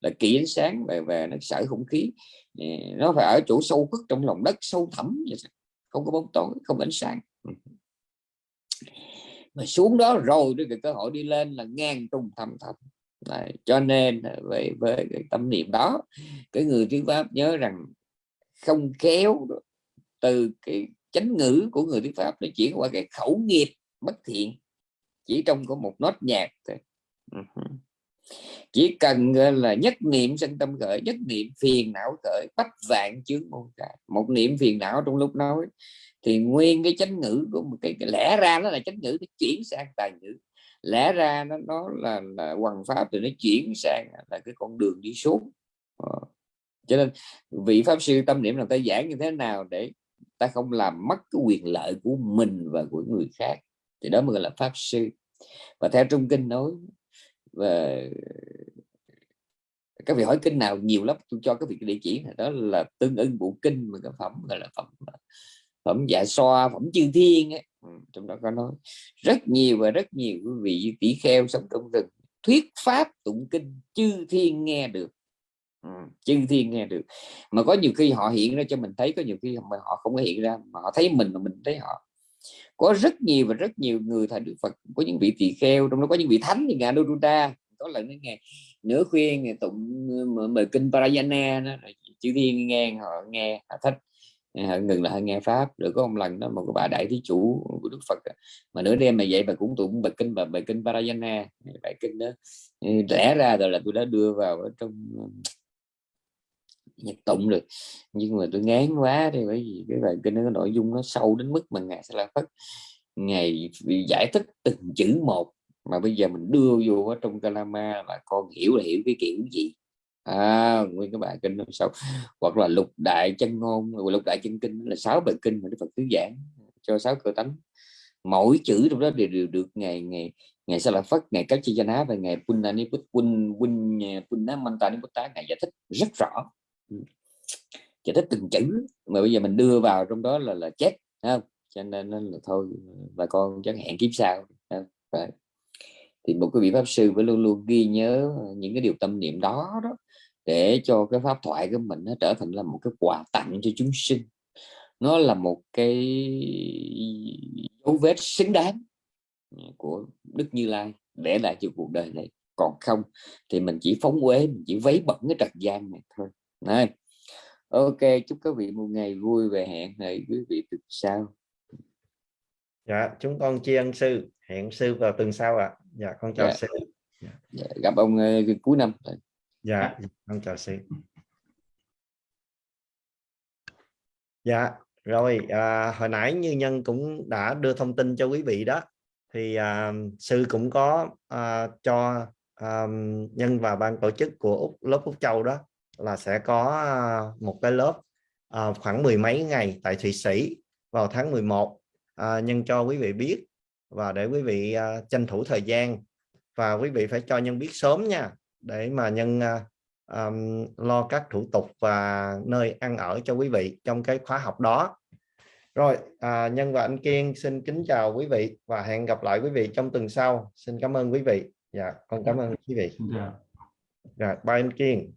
Speaker 1: là kỹ ánh sáng về về nó sở không khí. Nó phải ở chỗ sâu cất trong lòng đất sâu thẳm không có bóng tối không ánh sáng. Mà xuống đó rồi cái cơ hội đi lên là ngang trùng thầm thầm. Đấy, cho nên về với cái tâm niệm đó cái người thuyết pháp nhớ rằng không kéo từ cái chánh ngữ của người thuyết pháp nó chuyển qua cái khẩu nghiệp bất thiện chỉ trong có một nốt nhạc thôi. Chỉ cần là nhất niệm sân tâm khởi nhất niệm phiền não khởi bách vạn chướng môn trại một niệm phiền não trong lúc nói thì nguyên cái chánh ngữ của một cái, cái lẽ ra nó là chánh ngữ nó chuyển sang tài ngữ. Lẽ ra nó nó là, là hoàng pháp thì nó chuyển sang là cái con đường đi xuống. Ờ. cho nên vị pháp sư tâm niệm là ta giảng như thế nào để ta không làm mất cái quyền lợi của mình và của người khác thì đó mới gọi là pháp sư. Và theo trung kinh nói và các vị hỏi kinh nào nhiều lắm tôi cho các vị địa chỉ này đó là tương ưng bộ kinh mà cái phẩm gọi là phẩm à, phẩm dạ xoa phẩm chư thiên ấy. Ừ, trong đó có nói rất nhiều và rất nhiều quý vị tỷ kheo sống trong rừng thuyết pháp tụng kinh chư thiên nghe được. Ừ, chư thiên nghe được. Mà có nhiều khi họ hiện ra cho mình thấy có nhiều khi mà họ không có hiện ra mà họ thấy mình mà mình thấy họ có rất nhiều và rất nhiều người thầy Đức Phật có những vị tỳ kheo trong đó có những vị thánh như ngài Đô có lần đến ngày nửa khuya ngày tụng ờ, mời kinh Parayana đó, chữ thiên nghe họ nghe họ thích. Ờ, họ ngừng lại nghe pháp. Rồi có một lần đó một bà đại thí chủ của Đức Phật mà nửa đêm mà vậy bà cũng tụng bài kinh và bài kinh Parayana bài kinh đó. Ờ, Lẽ ra rồi là tôi đã đưa vào ở trong nhật tụng được. Nhưng mà tôi ngán quá thì bởi vì cái bài kinh nó nội dung nó sâu đến mức mà ngài sẽ là phất ngày giải thích từng chữ một mà bây giờ mình đưa vô ở trong Kalama là con hiểu là hiểu cái kiểu gì. À, nguyên cái bài kinh nó sâu. Hoặc là lục đại chân ngôn lục đại chân kinh là sáu bài kinh mà Đức Phật tứ giảng cho sáu cơ tánh. Mỗi chữ trong đó đều, đều được ngày ngày ngày sa la phất ngày các chi ná và ngày punani put pun pun punna mantani putta ngày giải thích rất rõ chỉ thích từng chữ, mà bây giờ mình đưa vào trong đó là là chết không? Cho nên là thôi, bà con chẳng hẹn kiếp sau thì một cái vị pháp sư phải luôn luôn ghi nhớ những cái điều tâm niệm đó đó, để cho cái pháp thoại của mình nó trở thành là một cái quà tặng cho chúng sinh. Nó là một cái dấu vết xứng đáng của Đức Như Lai để lại cho cuộc đời này. Còn không thì mình chỉ phóng uế, mình chỉ vấy bẩn cái trần gian này thôi này ok chúc các vị một ngày vui về hẹn ngày quý vị từ sau.
Speaker 2: Dạ chúng con tri ân sư. Hẹn sư vào tuần sau ạ. À. dạ con chào dạ. sư.
Speaker 1: Dạ, gặp ông uh, cuối năm.
Speaker 2: Dạ, dạ con chào sư. Dạ rồi à, hồi nãy như nhân cũng đã đưa thông tin cho quý vị đó. Thì à, sư cũng có à, cho à, nhân và ban tổ chức của Úc, lớp Úc Châu đó là sẽ có à, một cái lớp à, khoảng mười mấy ngày tại Thụy Sĩ vào tháng 11 à, nhân cho quý vị biết và để quý vị à, tranh thủ thời gian và quý vị phải cho nhân biết sớm nha để mà nhân à, um, lo các thủ tục và nơi ăn ở cho quý vị trong cái khóa học đó. Rồi à, nhân và anh Kiên xin kính chào quý vị và hẹn gặp lại quý vị trong tuần sau. Xin cảm ơn quý vị. Dạ con cảm ơn quý vị.
Speaker 3: Chào.
Speaker 2: rồi bye anh Kiên